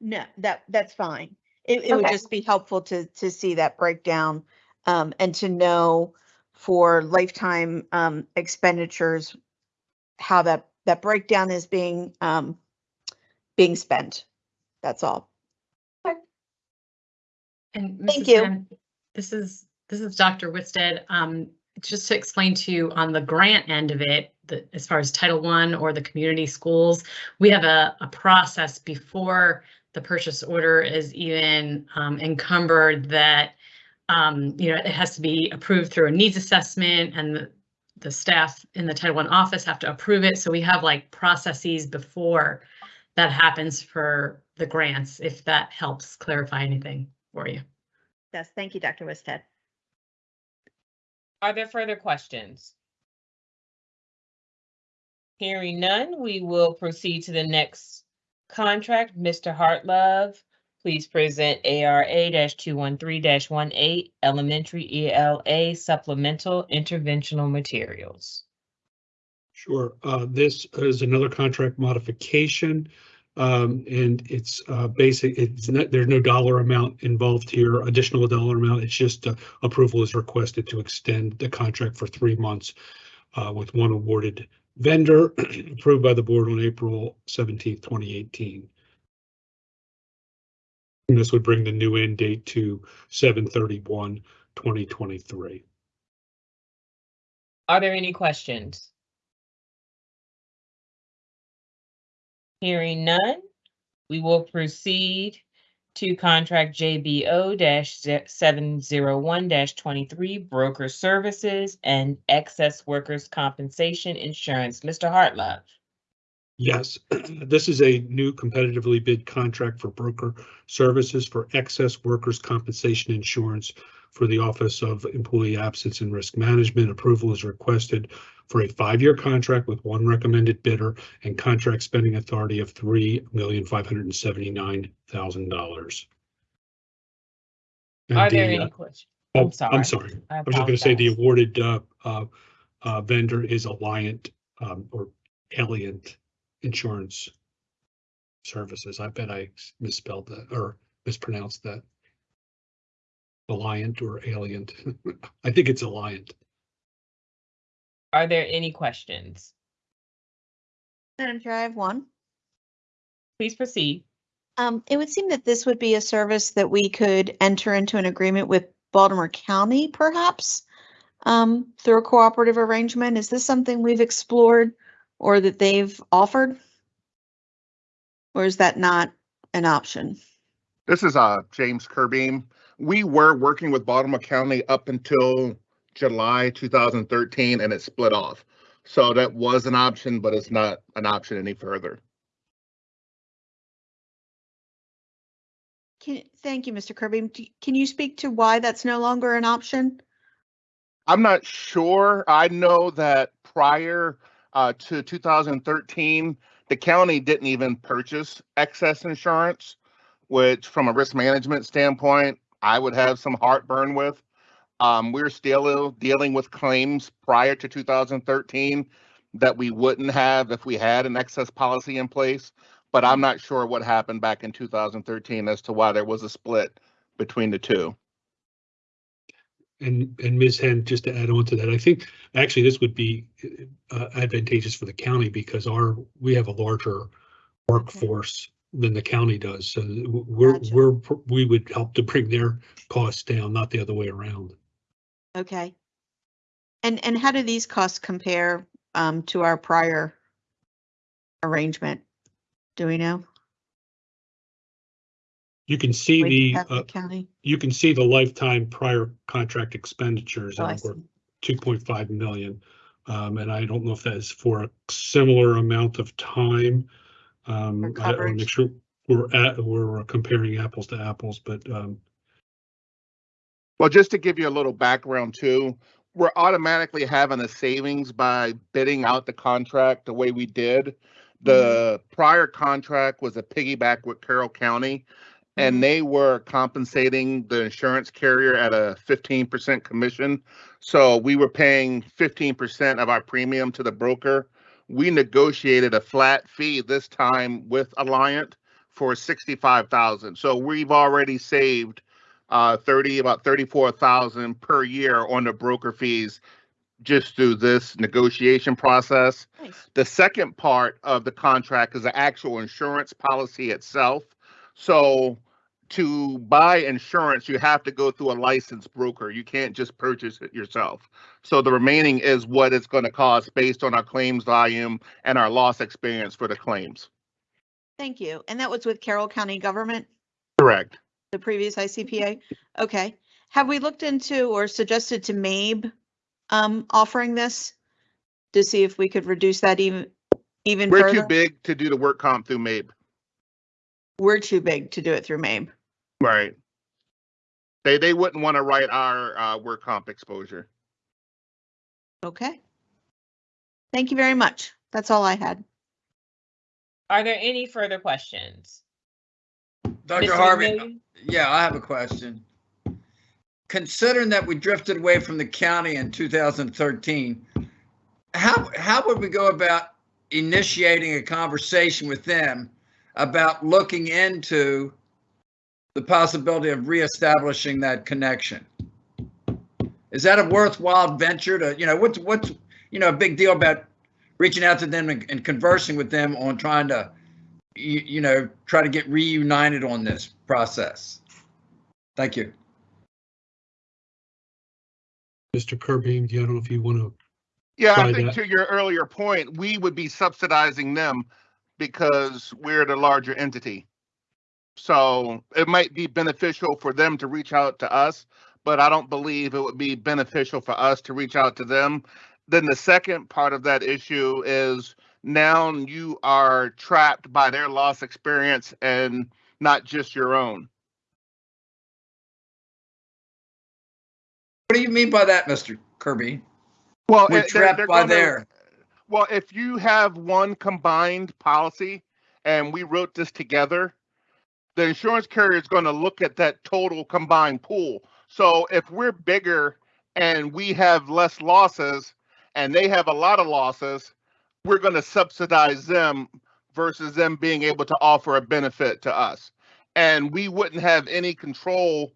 No, that, that's fine. It, it would Okay. just be helpful to, to see that breakdown, um, and to know for lifetime, um, expenditures, how that, that breakdown is being, um, being spent. That's all. And Thank you. Mann, This is, this is Dr. Whitsted. Um, just to explain to you on the grant end of it, the, as far as Title I or the community schools, we have a, a process before the purchase order is even um, encumbered that, um, you know, it has to be approved through a needs assessment and the, the staff in the Title I office have to approve it. So we have like processes before that happens for the grants, if that helps clarify anything for you. Yes, thank you, Dr. Wisted. Are there further questions? Hearing none, we will proceed to the next contract. Mr. Hartlove, please present ARA two one three 18 Elementary ELA Supplemental Interventional Materials. Sure. Uh, this is another contract modification. Um, and it's, uh, basic, it's not, there's no dollar amount involved here, additional dollar amount. It's just, uh, approval is requested to extend the contract for three months, uh, with one awarded vendor approved by the board on April seventeenth, twenty eighteen. And this would bring the new end date to 731 2023. Are there any questions? Hearing none, we will proceed to contract JBO-701-23 broker services and excess workers' compensation insurance. Mr. Hartlove. Yes, this is a new competitively bid contract for broker services for excess workers' compensation insurance for the Office of Employee Absence and Risk Management. Approval is requested for a five-year contract with one recommended bidder and contract spending authority of three million five hundred and seventy-nine thousand dollars. Are there any questions? I'm sorry. I'm sorry. I I was just gonna say the awarded uh, uh, uh, vendor is Alliant um, or Alliant insurance services. I bet I misspelled that or mispronounced that. Alliant or Alliant. I think it's Alliant. Are there any questions? Madam Chair, I have one. Please proceed. Um, it would seem that this would be a service that we could enter into an agreement with Baltimore County perhaps um, through a cooperative arrangement. Is this something we've explored or that they've offered? Or is that not an option? This is uh James Kirby. We were working with Baltimore County up until July 2013 and it split off. So that was an option, but it's not an option any further. Can, thank you, Mr. Kirby. Can you speak to why that's no longer an option? I'm not sure. I know that prior uh, to 2013, the county didn't even purchase excess insurance, which from a risk management standpoint, I would have some heartburn with. Um, we're still dealing with claims prior to 2013 that we wouldn't have if we had an excess policy in place. But I'm not sure what happened back in 2013 as to why there was a split between the two. And, and Ms. Henn, just to add on to that, I think actually this would be uh, advantageous for the county because our, we have a larger workforce than the county does. So we're, Gotcha. we're, we would help to bring their costs down, not the other way around. Okay. And, and how do these costs compare um, to our prior arrangement? Do we know? You can see the, Carroll uh, County? you can see the lifetime prior contract expenditures Oh, I and we're see. two point five million. Um, and I don't know if that is for a similar amount of time. Um, For I I want to coverage. make sure we're at, we're comparing apples to apples, but, um, Well, just to give you a little background too, we're automatically having a savings by bidding out the contract the way we did. The mm-hmm. prior contract was a piggyback with Carroll County. And mm-hmm. they were compensating the insurance carrier at a fifteen percent commission. So we were paying fifteen percent of our premium to the broker. We negotiated a flat fee this time with Alliant for sixty-five thousand. So we've already saved uh, thirty, about thirty-four thousand per year on the broker fees just through this negotiation process. Nice. The second part of the contract is the actual insurance policy itself. So to buy insurance, you have to go through a licensed broker. You can't just purchase it yourself. So the remaining is what it's going to cost based on our claims volume and our loss experience for the claims. Thank you. And that was with Carroll County Government, Correct. The previous ICPA? Okay. Have we looked into or suggested to MABE um, offering this? To see if we could reduce that even, even We're too big to do the work comp through MABE. We're too big to do it through MABE. Right. They, they wouldn't want to write our uh, work comp exposure. Okay. Thank you very much. That's all I had. Are there any further questions? Dr. Mr. Harvey, yeah, I have a question. Considering that we drifted away from the county in 2013, how, how would we go about initiating a conversation with them about looking into the possibility of reestablishing that connection? Is that a worthwhile venture to, you know, what's, what's, you know, a big deal about reaching out to them and, and conversing with them on trying to, you, you know, try to get reunited on this process? Thank you. Mr. Kirby, do you, I don't know if you want to, Yeah, I think that. to your earlier point, we would be subsidizing them because we're the larger entity. So it might be beneficial for them to reach out to us, but I don't believe it would be beneficial for us to reach out to them. Then the second part of that issue is now you are trapped by their loss experience and not just your own. What do you mean by that, Mr. Kirby? Well, We're eh, they're- trapped they're by gonna- there. Well, if you have one combined policy and we wrote this together, the insurance carrier is going to look at that total combined pool. So if we're bigger and we have less losses and they have a lot of losses, we're going to subsidize them versus them being able to offer a benefit to us. And we wouldn't have any control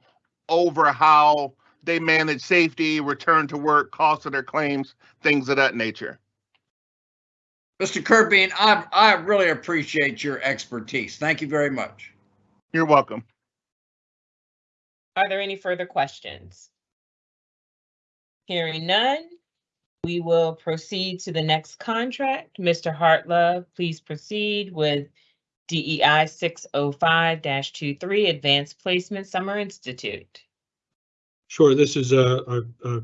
over how they manage safety, return to work, cost of their claims, things of that nature. Mr. Kirby, I, I really appreciate your expertise. Thank you very much. You're welcome. Are there any further questions? Hearing none, we will proceed to the next contract. Mr. Hartlove, please proceed with DEI 605-23 Advanced Placement Summer Institute. Sure, this is a, a, a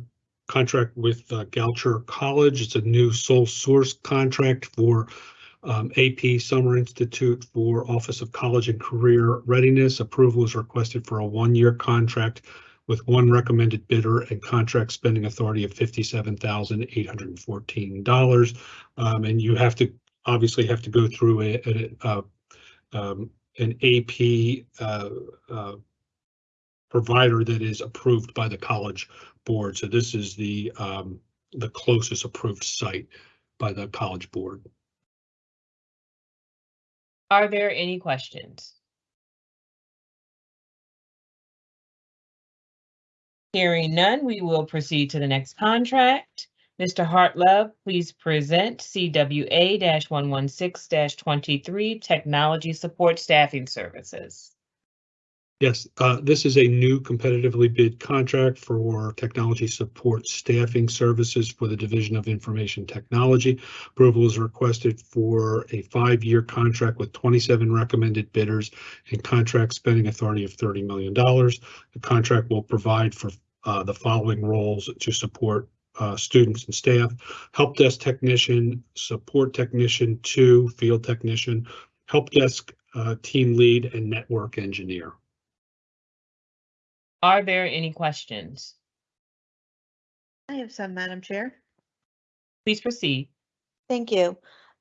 contract with uh, Goucher College. It's a new sole source contract for um, AP Summer Institute for Office of College and Career Readiness. Approval is requested for a one-year contract with one recommended bidder and contract spending authority of fifty-seven thousand eight hundred and fourteen dollars. Um, and you have to, obviously have to go through a, a, uh, um, an AP, uh, uh, provider that is approved by the college board. So this is the, um, the closest approved site by the college board. Are there any questions? Hearing none, we will proceed to the next contract. Mr. Hartlove, please present CWA-116-23 Technology Support Staffing Services. Yes, uh, this is a new competitively bid contract for technology support staffing services for the Division of Information Technology. Approval is requested for a five-year contract with twenty-seven recommended bidders and contract spending authority of thirty million dollars. The contract will provide for uh, the following roles to support uh, students and staff, help desk technician, support technician two, field technician, help desk uh, team lead, and network engineer. Are there any questions? I have some, Madam Chair. Please proceed. Thank you.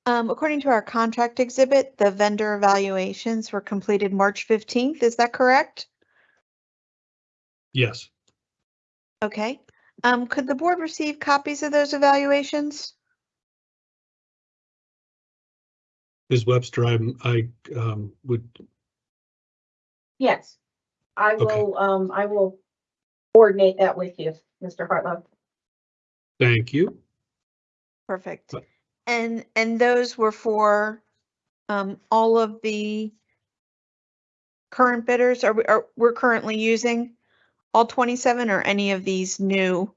Um, according to our contract exhibit, the vendor evaluations were completed March fifteenth. Is that correct? Yes. Okay. Um, could the board receive copies of those evaluations? Ms. Webster, I'm, I um, would, Yes, I Okay. will, um, I will coordinate that with you, Mr. Hartlove. thank you. Perfect. But- And, and those were for, um, all of the current bidders? Are we, are, we're currently using all twenty-seven or any of these new?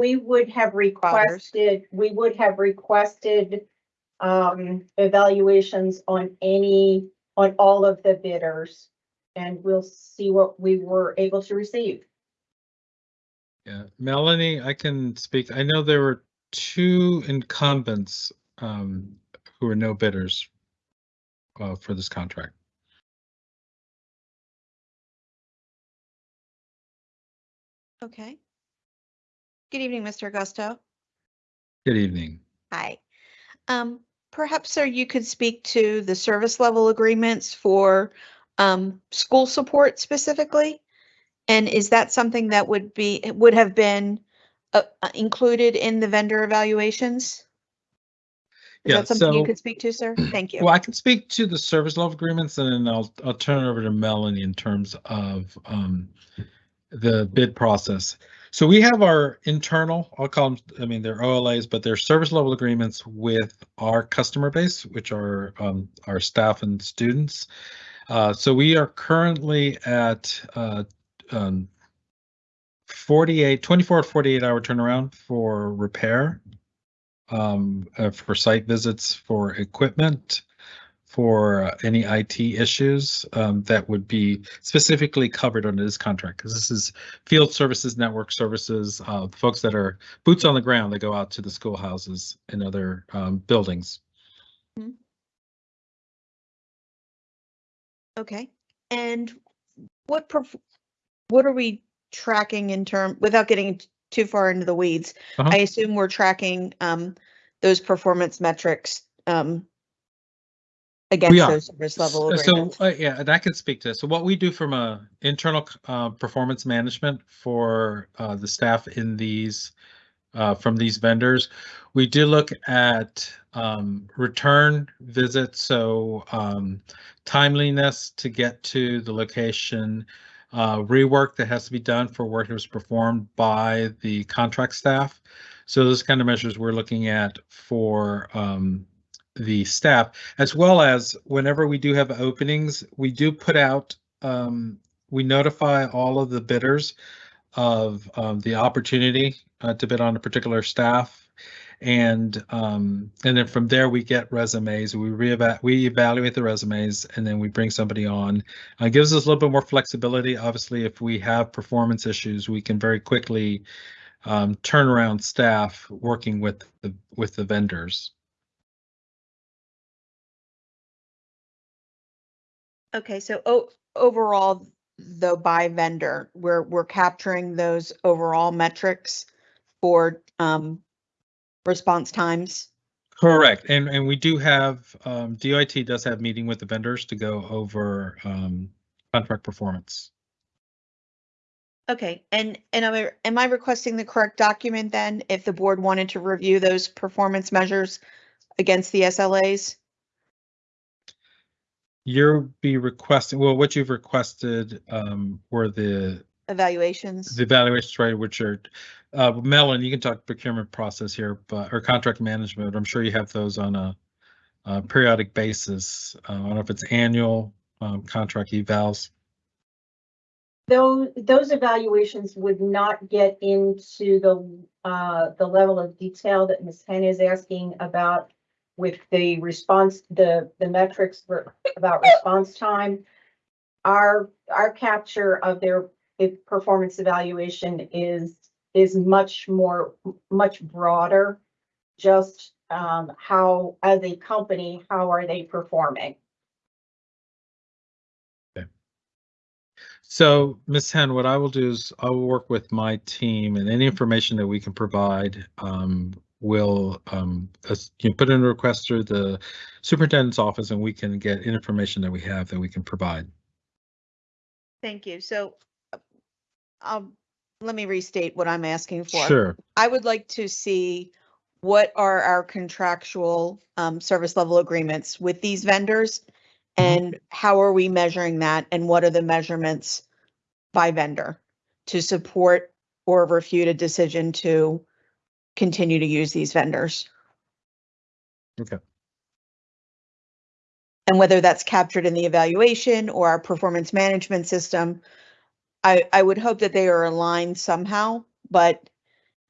We would have requested, we would have requested um, evaluations on any, on all of the bidders. And we'll see what we were able to receive. Yeah, Melanie, I can speak. I know there were two incumbents um, who were no bidders uh, for this contract. Okay. Good evening, Mr. Augusto. Good evening. Hi. Um, perhaps, sir, you could speak to the service level agreements for um, school support specifically? And is that something that would be, would have been uh, uh, included in the vendor evaluations? Is Yeah, that something you could speak to, sir? Thank you. Well, I can speak to the service level agreements and then I'll, I'll turn it over to Melanie in terms of um, the bid process. So we have our internal, I'll call them, I mean, they're OLAs, but they're service level agreements with our customer base, which are um, our staff and students. Uh, so we are currently at uh, um, 48, 24 to 48 hour turnaround for repair, um, uh, for site visits, for equipment, for uh, any IT issues um, that would be specifically covered under this contract. Because this is field services, network services, uh, folks that are boots on the ground that go out to the schoolhouses and other um, buildings. Okay. And what, what are we tracking in term, without getting too far into the weeds? Uh-huh. I assume we're tracking um, those performance metrics um, against those service level So, uh, yeah, and I can speak to this. So what we do from a internal uh, performance management for uh, the staff in these uh, from these vendors. We do look at um, return visits, so um, timeliness to get to the location, uh, rework that has to be done for work that was performed by the contract staff. So those kind of measures we're looking at for um, the staff, as well as whenever we do have openings, we do put out, um, we notify all of the bidders of um, the opportunity uh, to bid on a particular staff. And um, and then from there we get resumes. We reeva- we evaluate the resumes, and then we bring somebody on. Uh, gives us a little bit more flexibility. Obviously, if we have performance issues, we can very quickly um, turn around staff working with the with the vendors. Okay, so overall, though, by vendor, we're, we're capturing those overall metrics for, um, response times. Correct, and and we do have um, DOIT does have meeting with the vendors to go over um, contract performance. Okay, and, and am I, am I requesting the correct document then if the board wanted to review those performance measures against the SLAs? You'll be requesting, well, what you've requested um, were the Evaluations? the evaluations, right, which are, uh, Melon, you can talk procurement process here, but, or contract management, I'm sure you have those on a uh, periodic basis. Uh, I don't know if it's annual um, contract evals. Those, those evaluations would not get into the, uh, the level of detail that Ms. Henn is asking about with the response, the, the metrics about response time. Our, our capture of their, performance evaluation is, is much more, much broader. Just, um, how, as a company, how are they performing? So, Ms. Henn, what I will do is I will work with my team and any information that we can provide, um, will, um, you know, put in a request through the superintendent's office and we can get information that we have that we can provide. Thank you. So, uh, um, let me restate what I'm asking for. Sure. I would like to see what are our contractual um, service level agreements with these vendors? And how are we measuring that? And what are the measurements by vendor to support or refute a decision to continue to use these vendors? Okay. And whether that's captured in the evaluation or our performance management system, I, I would hope that they are aligned somehow, but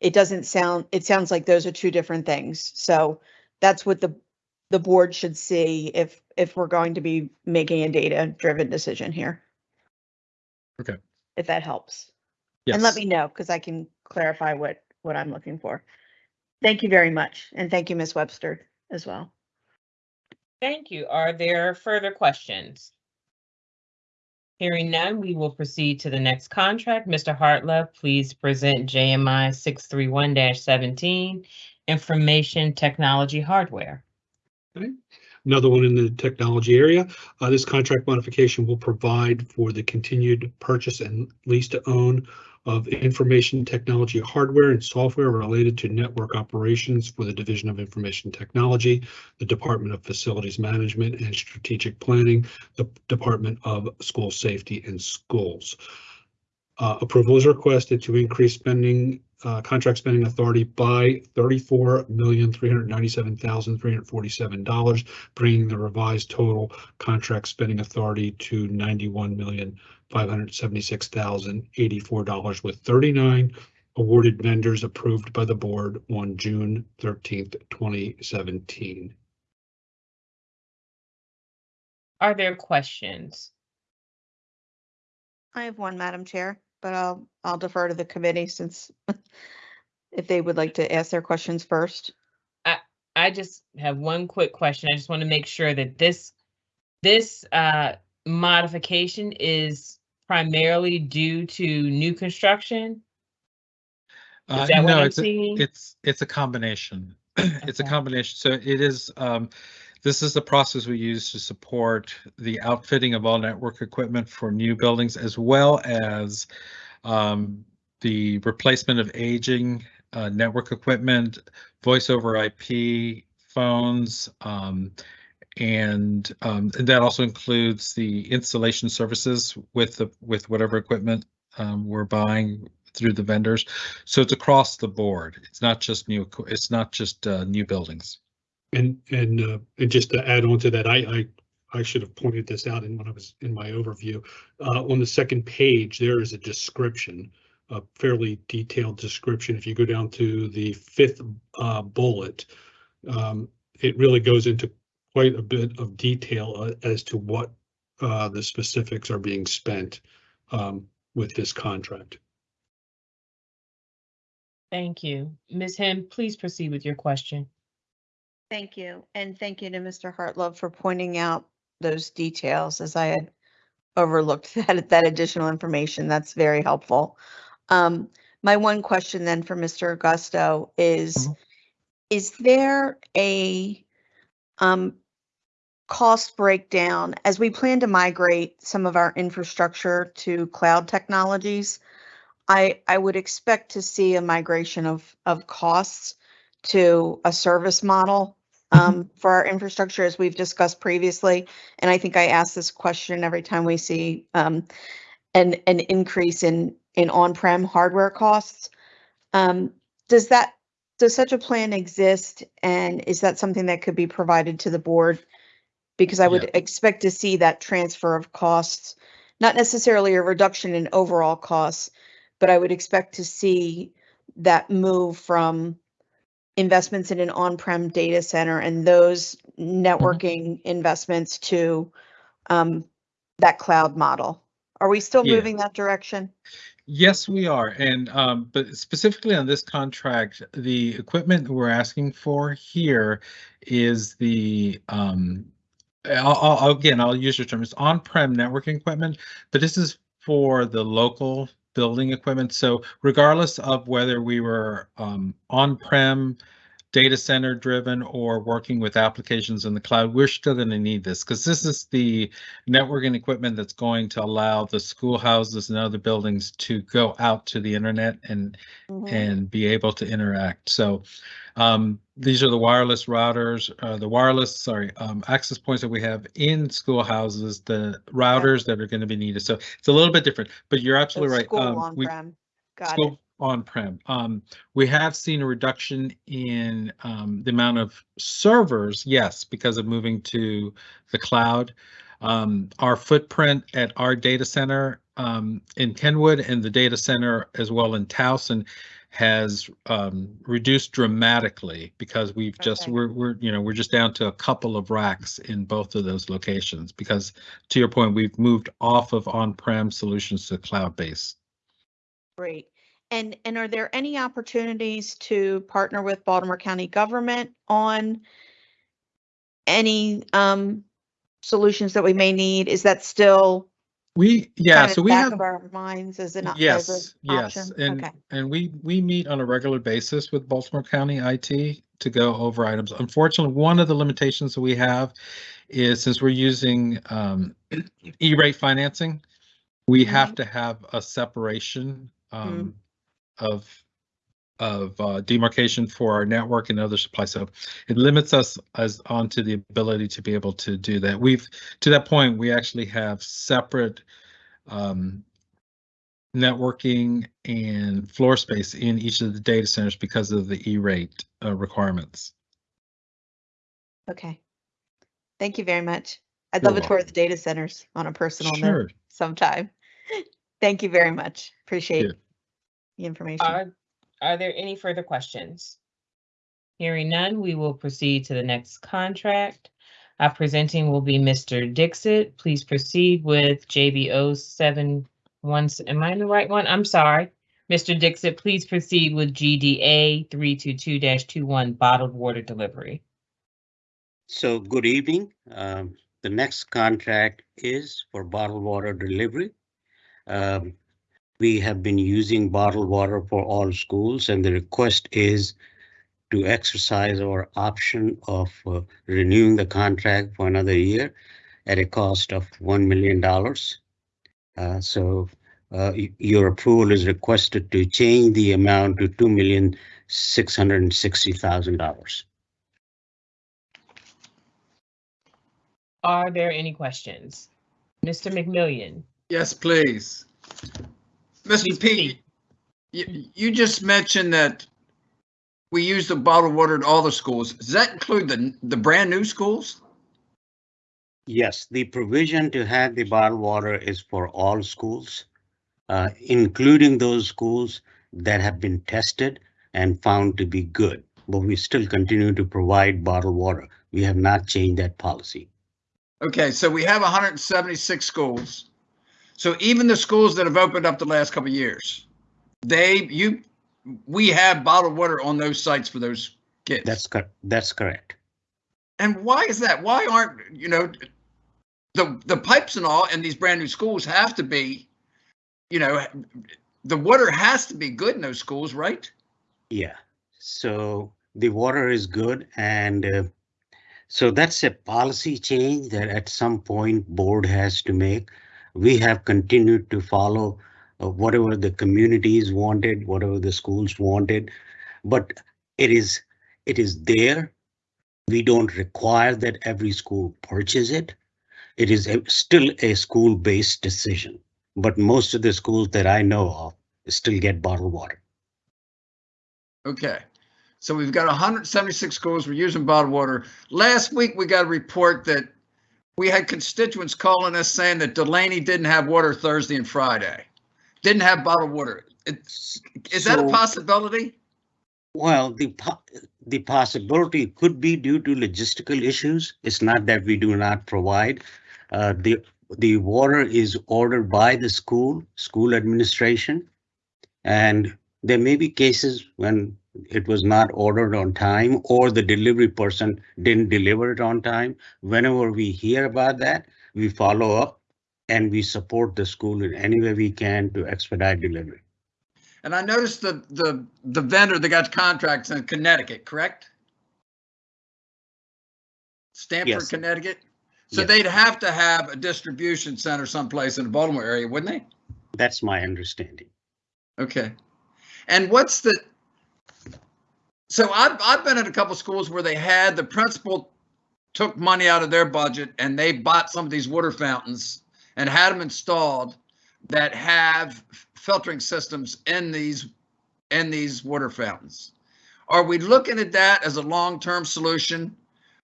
it doesn't sound, it sounds like those are two different things. So that's what the, the board should see if, if we're going to be making a data-driven decision here. Okay. If that helps. Yes. And let me know, because I can clarify what, what I'm looking for. Thank you very much. And thank you, Ms. Webster, as well. Thank you. Are there further questions? Hearing none, we will proceed to the next contract. Mr. Hartlove, please present JMI 631-17, Information Technology Hardware. Hmm? Another one in the technology area. Uh, this contract modification will provide for the continued purchase and lease to own of information technology hardware and software related to network operations for the Division of Information Technology, the Department of Facilities Management and Strategic Planning, the Department of School Safety and Schools. Uh, approval is requested to increase spending, uh, contract spending authority by thirty-four million, three hundred ninety-seven thousand, three hundred forty-seven dollars, bringing the revised total contract spending authority to ninety-one million, five hundred seventy-six thousand, eighty-four dollars with thirty-nine awarded vendors approved by the board on June thirteenth, twenty seventeen. Are there questions? I have one, Madam Chair, but I'll, I'll defer to the committee since if they would like to ask their questions first. I just have one quick question. I just want to make sure that this, this uh modification is primarily due to new construction? Uh, Is that what no, I'm it's a, seeing? it's it's a combination. it's a Okay. combination. So it is. Um, this is the process we use to support the outfitting of all network equipment for new buildings, as well as um, the replacement of aging uh, network equipment, voice over IP, phones, um, and, um, and that also includes the installation services with the, with whatever equipment um, we're buying through the vendors. So it's across the board. It's not just new, it's not just uh, new buildings. And, and, uh, and just to add on to that, I, I, I should have pointed this out in when I was in my overview. Uh, on the second page, there is a description, a fairly detailed description. If you go down to the fifth, uh, bullet, um, it really goes into quite a bit of detail uh, as to what, uh, the specifics are being spent, um, with this contract. Thank you. Ms. Henn, please proceed with your question. Thank you, and thank you to Mr. Hartlove for pointing out those details as I had overlooked that, that additional information. That's very helpful. Um, my one question then for Mr. Augusto is, Mhm. is there a um, cost breakdown as we plan to migrate some of our infrastructure to cloud technologies? I, I would expect to see a migration of, of costs to a service model um, for our infrastructure, as we've discussed previously. And I think I ask this question every time we see um, an, an increase in, in on-prem hardware costs. Um, Does that, does such a plan exist? And is that something that could be provided to the board? Because I would Yeah. expect to see that transfer of costs, not necessarily a reduction in overall costs, but I would expect to see that move from investments in an on-prem data center and those networking investments to um, that cloud model. Are we still Yeah. moving that direction? Yes, we are. And um, but specifically on this contract, the equipment we're asking for here is the um, I'll, I'll again, I'll use your term. It's on-prem networking equipment, but this is for the local building equipment. So regardless of whether we were um, on-prem, data center driven, or working with applications in the cloud, we're still going to need this because this is the networking equipment that's going to allow the schoolhouses and other buildings to go out to the internet and Mhm. and be able to interact. So um, these are the wireless routers, uh, the wireless, sorry, um, access points that we have in schoolhouses, the routers that are going to be needed. So it's a little bit different, but you're So absolutely right. School Um, we- on-prem. Got it. On-prem. Um, we have seen a reduction in um, the amount of servers, yes, because of moving to the cloud. Um, our footprint at our data center um, in Kenwood and the data center as well in Towson has um, reduced dramatically because we've just we're we're you know we're just down to a couple of racks in both of those locations because to your point we've moved off of on-prem solutions to cloud-based. Great. And, and are there any opportunities to partner with Baltimore County government on any um, solutions that we may need? Is that still We, yeah, so we back have, of our minds as an, o- as yes, an yes, and, Okay, and we, we meet on a regular basis with Baltimore County IT to go over items. Unfortunately, one of the limitations that we have is since we're using um, E-rate financing, we have to have a separation um, of, of uh, demarcation for our network and other supplies. So it limits us as onto the ability to be able to do that. We've, to that point, we actually have separate um, networking and floor space in each of the data centers because of the E-rate uh, requirements. okay. Thank you very much. I'd You're love a tour of the data centers on a personal note sometime. Thank you very much. Appreciate Yeah. The information. Are, are there any further questions? Hearing none, we will proceed to the next contract. Our presenting will be Mr. Dixit. Please proceed with JBO seven one, am I in the right one? I'm sorry. Mr. Dixit, please proceed with GDA three two two 21 bottled water delivery. So good evening. Um, The next contract is for bottled water delivery. Um, We have been using bottled water for all schools and the request is to exercise our option of uh, renewing the contract for another year at a cost of $1 million. Uh, So uh, your approval is requested to change the amount to two million six hundred and sixty thousand dollars. Are there any questions? Mr. McMillion? Yes, please. Please Mr. Pete, you, you just mentioned that we use the bottled water at all the schools. Does that include the, the brand new schools? Yes, the provision to have the bottled water is for all schools, uh, including those schools that have been tested and found to be good. But we still continue to provide bottled water. We have not changed that policy. Okay, so we have 176 schools. So even the schools that have opened up the last couple of years, they, you, we have bottled water on those sites for those kids. That's cor- that's correct. And why is that? Why aren't, you know, the, the pipes and all in these brand new schools have to be, you know, the water has to be good in those schools, right? Yeah, so the water is good and uh, so that's a policy change that at some point board has to make. We have continued to follow uh, whatever the communities wanted, whatever the schools wanted, but it is, it is there. We don't require that every school purchase it. It is a- still a school-based decision, but most of the schools that I know of still get bottled water. Okay. So we've got 176 schools. We're using bottled water. Last week, we got a report that we had constituents calling us saying that Delaney didn't have water Thursday and Friday. Didn't have bottled water. It's, is that a possibility? Well, the po- the possibility could be due to logistical issues. It's not that we do not provide. Uh, the the water is ordered by the school, school administration. And there may be cases when it was not ordered on time or the delivery person didn't deliver it on time. Whenever we hear about that, we follow up and we support the school in any way we can to expedite delivery. And I noticed the, the, the vendor that got contracts in Connecticut, correct? Stamford, Yes. Connecticut? So Yes. they'd have to have a distribution center someplace in the Baltimore area, wouldn't they? That's my understanding. Okay. And what's the, so I've, I've been at a couple schools where they had, the principal took money out of their budget and they bought some of these water fountains and had them installed that have filtering systems in these, in these water fountains. Are we looking at that as a long-term solution?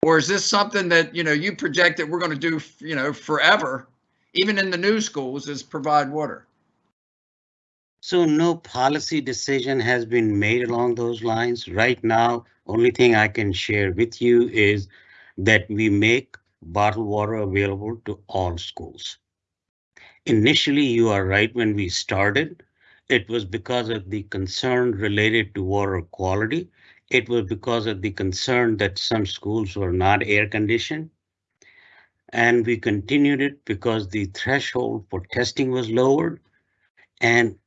Or is this something that, you know, you project that we're going to do, you know, forever, even in the new schools, is provide water? So no policy decision has been made along those lines. Right now, only thing I can share with you is that we make bottled water available to all schools. Initially, you are right, when we started, it was because of the concern related to water quality. It was because of the concern that some schools were not air conditioned. And we continued it because the threshold for testing was lowered. And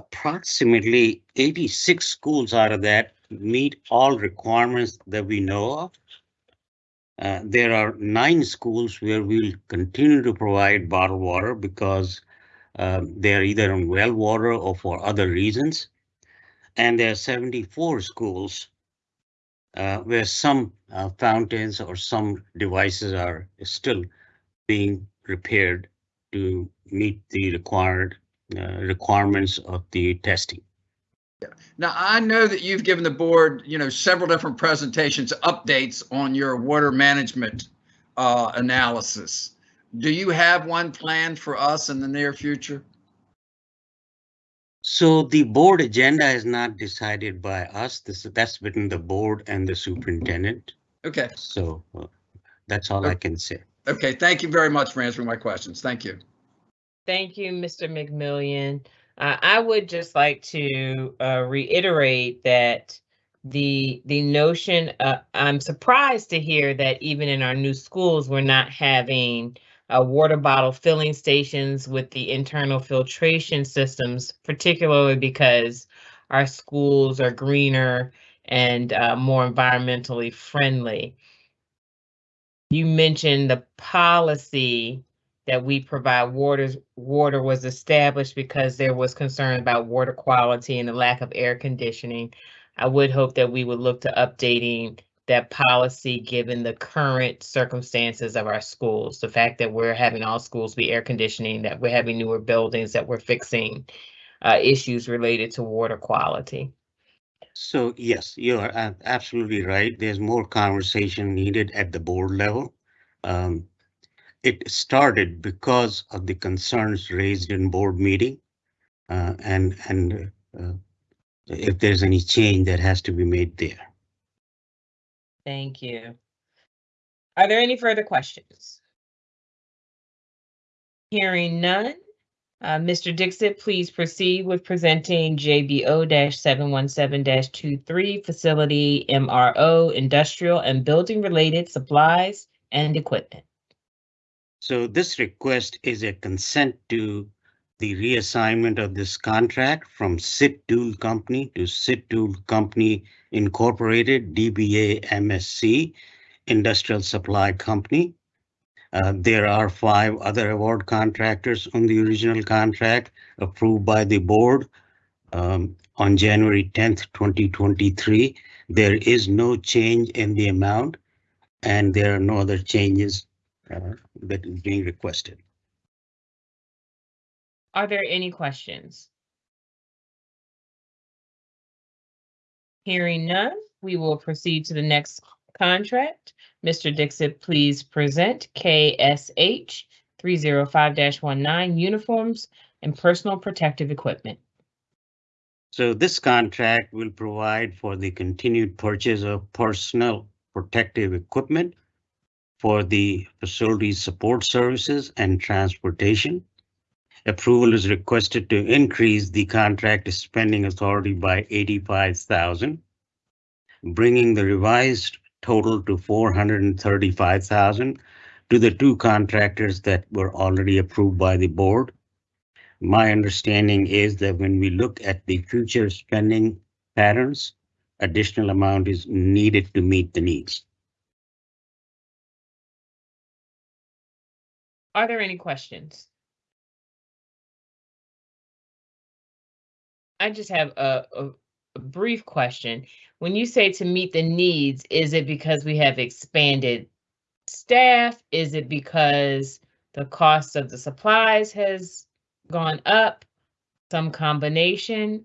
approximately 86 schools out of that meet all requirements that we know of. Uh, there are nine schools where we'll continue to provide bottled water because um, they're either on well water or for other reasons. And there are 74 schools uh, where some uh, fountains or some devices are still being repaired to meet the required requirements of the testing. Now, I know that you've given the board, you know, several different presentations, updates on your water management uh, analysis. Do you have one planned for us in the near future? So the board agenda is not decided by us. This, that's between the board and the superintendent. Okay, So uh, that's all I can say. okay, thank you very much for answering my questions. Thank you. Thank you, Mr. McMillion. Uh, I would just like to uh, reiterate that the the notion, uh, I'm surprised to hear that even in our new schools, we're not having uh, water bottle filling stations with the internal filtration systems, particularly because our schools are greener and uh, more environmentally friendly. You mentioned the policy that we provide waters, water was established because there was concern about water quality and the lack of air conditioning. I would hope that we would look to updating that policy given the current circumstances of our schools. The fact that we're having all schools be air conditioning, that we're having newer buildings, that we're fixing uh, issues related to water quality. So yes, you are absolutely right. There's more conversation needed at the board level. Um, It started because of the concerns raised in board meeting. uh, And, and uh, if there's any change that has to be made there. Thank you. Are there any further questions? Hearing none, uh, Mr. Dixit, please proceed with presenting JBO seven one seven 23 facility MRO, industrial and building related supplies and equipment. So this request is a consent to the reassignment of this contract from SID Tool Company to SID Tool Company Incorporated, DBA MSC Industrial Supply Company. Uh, there are five other award contractors on the original contract approved by the board um, on January 10th, 2023. There is no change in the amount and there are no other changes uh, that is being requested. Are there any questions? Hearing none, we will proceed to the next contract. Mr. Dixit, please present KSH three zero five 19 uniforms and personal protective equipment. So this contract will provide for the continued purchase of personal protective equipment for the facility support services and transportation. Approval is requested to increase the contract spending authority by eighty-five thousand, bringing the revised total to four hundred and thirty-five thousand to the two contractors that were already approved by the board. My understanding is that when we look at the future spending patterns, additional amount is needed to meet the needs. Are there any questions? I just have a, a, a brief question. When you say to meet the needs, is it because we have expanded staff? Is it because the cost of the supplies has gone up? Some combination?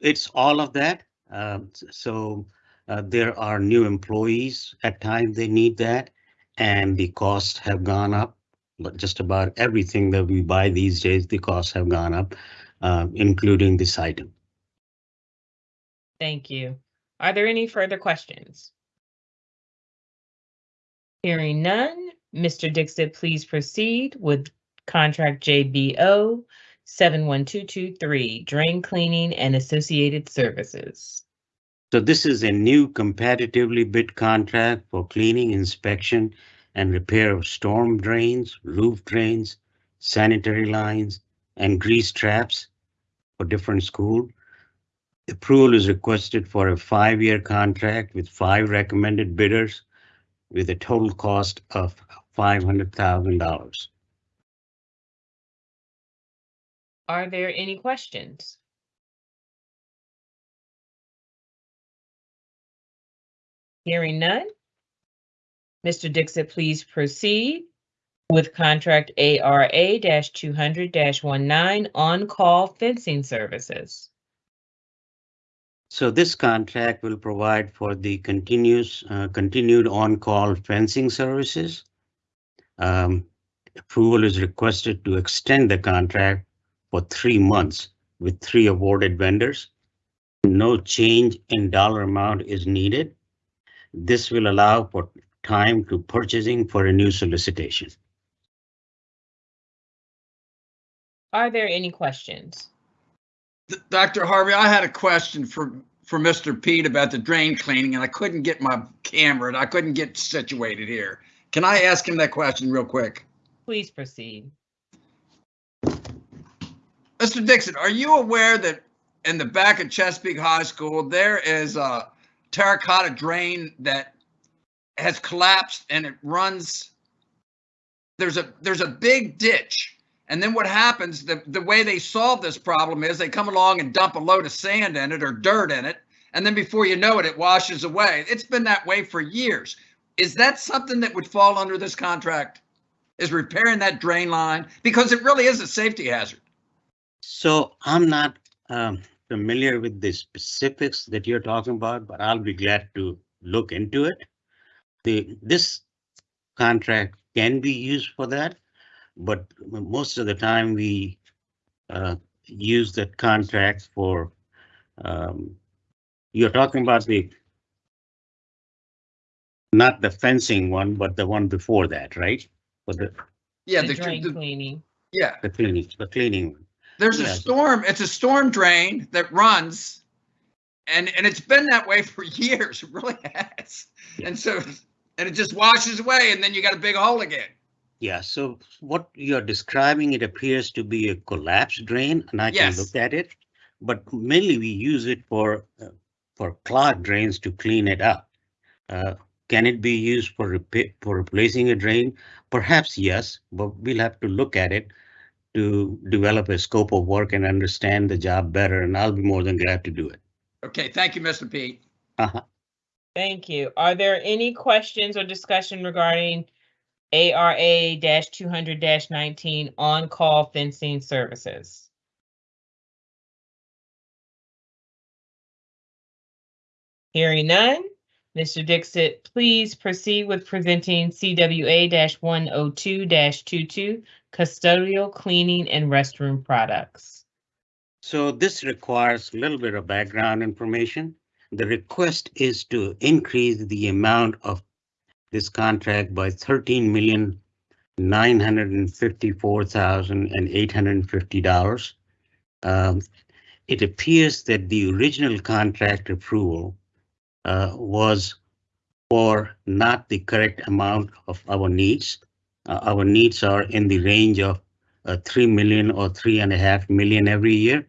It's all of that. Um, so uh, there are new employees at times they need that and the costs have gone up. But just about everything that we buy these days, the costs have gone up, uh, including this item. Thank you. Are there any further questions? Hearing none, Mr. Dixit, please proceed with contract JBO seven one two two three, drain cleaning and associated services. So this is a new competitively bid contract for cleaning, inspection, and repair of storm drains, roof drains, sanitary lines, and grease traps for different schools. Approval is requested for a five-year contract with five recommended bidders with a total cost of five hundred thousand dollars. Are there any questions? Hearing none. Mr. Dixit, please proceed with contract ARA two hundred 19 on-call fencing services. So this contract will provide for the continuous, uh, continued on-call fencing services. Um, approval is requested to extend the contract for three months with three awarded vendors. No change in dollar amount is needed. This will allow for time to purchasing for a new solicitation. Are there any questions? Dr. Harvey, I had a question for, for Mr. Pete about the drain cleaning and I couldn't get my camera and I couldn't get situated here. Can I ask him that question real quick? Please proceed. Mr. Dixon, are you aware that in the back of Chesapeake High School, there is a terracotta drain that has collapsed and it runs there's a, there's a big ditch. And then what happens, the, the way they solve this problem is they come along and dump a load of sand in it or dirt in it. And then before you know it, it washes away. It's been that way for years. Is that something that would fall under this contract? Is repairing that drain line? Because it really is a safety hazard. So I'm not um, familiar with the specifics that you're talking about, but I'll be glad to look into it. The, this contract can be used for that, but most of the time we uh, use that contract for, um, you're talking about the not the fencing one, but the one before that, right? For the, Yeah, The the, drain the- cleaning. yeah, the cleaning, the cleaning. There's a storm, it's a storm drain that runs. And, and it's been that way for years, it really has. And so, and it just washes away and then you got a big hole again. Yeah, so what you're describing, it appears to be a collapsed drain, and I can look at it. But mainly we use it for, uh, for clogged drains to clean it up. Uh, Can it be used for for replacing a drain? Perhaps yes, but we'll have to look at it to develop a scope of work and understand the job better, and I'll be more than glad to do it. Okay, thank you, Mr. Pete. Uh-huh. Thank you. Are there any questions or discussion regarding ARA 200 19 on-call fencing services? Hearing none, Mr. Dixit, please proceed with presenting CWA one oh two 22 custodial cleaning and restroom products. So this requires a little bit of background information. The request is to increase the amount of this contract by thirteen million nine hundred and fifty-four thousand and eight hundred and fifty dollars. Um, It appears that the original contract approval uh, was for not the correct amount of our needs. Uh, Our needs are in the range of uh, three million or three and a half million every year.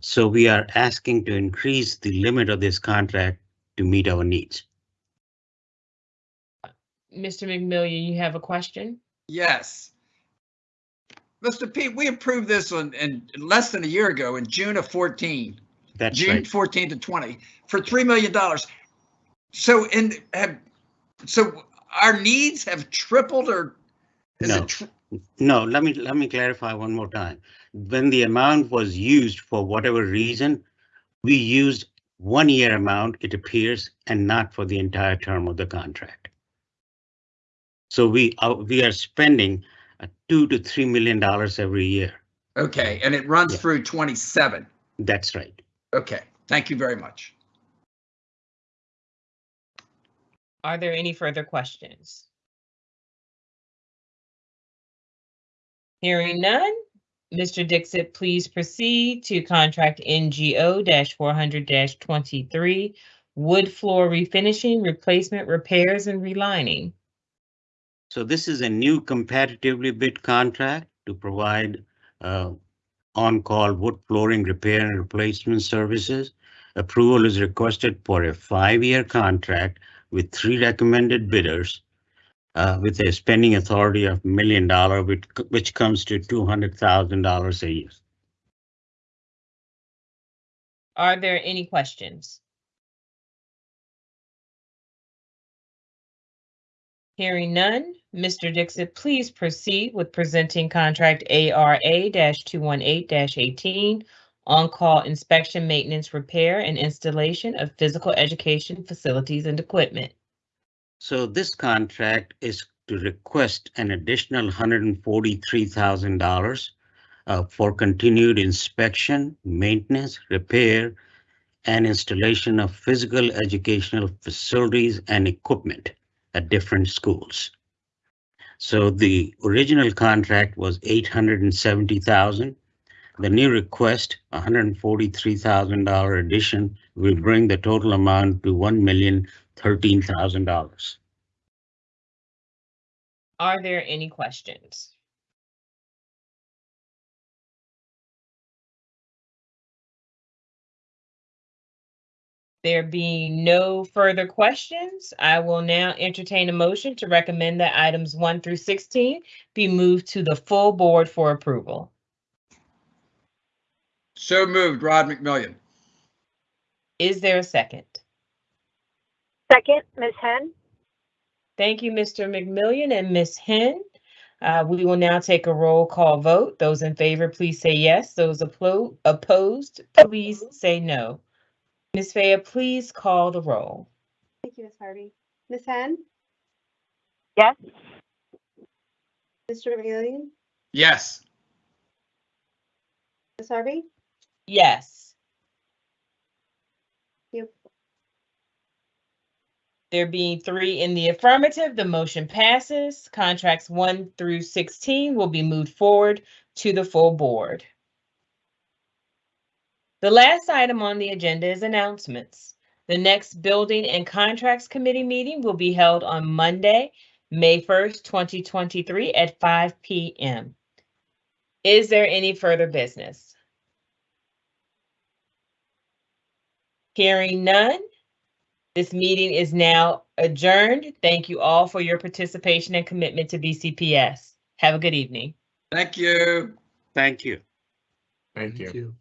So we are asking to increase the limit of this contract to meet our needs. Mr. McMillion, you have a question? Yes. Mr. Pete, we approved this on, in less than a year ago, in June of 14, That's June right. 14 to 20, for $3 million. So and have, so our needs have tripled or? is it No. tr- No, let me, let me clarify one more time. When the amount was used for whatever reason, we used one year amount, it appears, and not for the entire term of the contract. So we, uh, we are spending uh, two to three million dollars every year. Okay, and it runs Yeah. through 27. That's right. Okay, thank you very much. Are there any further questions? Hearing none, Mr. Dixit, please proceed to contract NGO 400 23, wood floor refinishing, replacement, repairs, and relining. So this is a new competitively bid contract to provide uh, on-call wood flooring repair and replacement services. Approval is requested for a five-year contract with three recommended bidders uh, with a spending authority of million dollar, which, which comes to two hundred thousand dollars a year. Are there any questions? Hearing none, Mr. Dixit, please proceed with presenting contract ARA two one eight eighteen on-call inspection, maintenance, repair, and installation of physical education facilities and equipment. So this contract is to request an additional $143,000 uh, for continued inspection, maintenance, repair, and installation of physical educational facilities and equipment at different schools. So the original contract was 870,000 the new request, hundred and forty-three thousand dollar addition, will bring the total amount to one million thirteen thousand dollars. Are there any questions? There being no further questions, I will now entertain a motion to recommend that items one through sixteen be moved to the full board for approval. So moved, Rod McMillion. Is there a second? Second, Ms. Henn? Thank you, Mr. McMillion and Ms. Henn. Uh, we will now take a roll call vote. Those in favor, please say yes. Those opposed, please say no. Ms. Faya, please call the roll. Thank you, Ms. Harvey. Ms. Henn? Yes. Mr. McMillion? Yes. Ms. Harvey? Yes. Yep. There being three in the affirmative, the motion passes. Contracts one through sixteen will be moved forward to the full board. The last item on the agenda is announcements. The next Building and Contracts Committee meeting will be held on Monday, May first, twenty twenty-three at five P M. Is there any further business? Hearing none, this meeting is now adjourned. Thank you all for your participation and commitment to BCPS. Have a good evening. Thank you. Thank you. Thank you.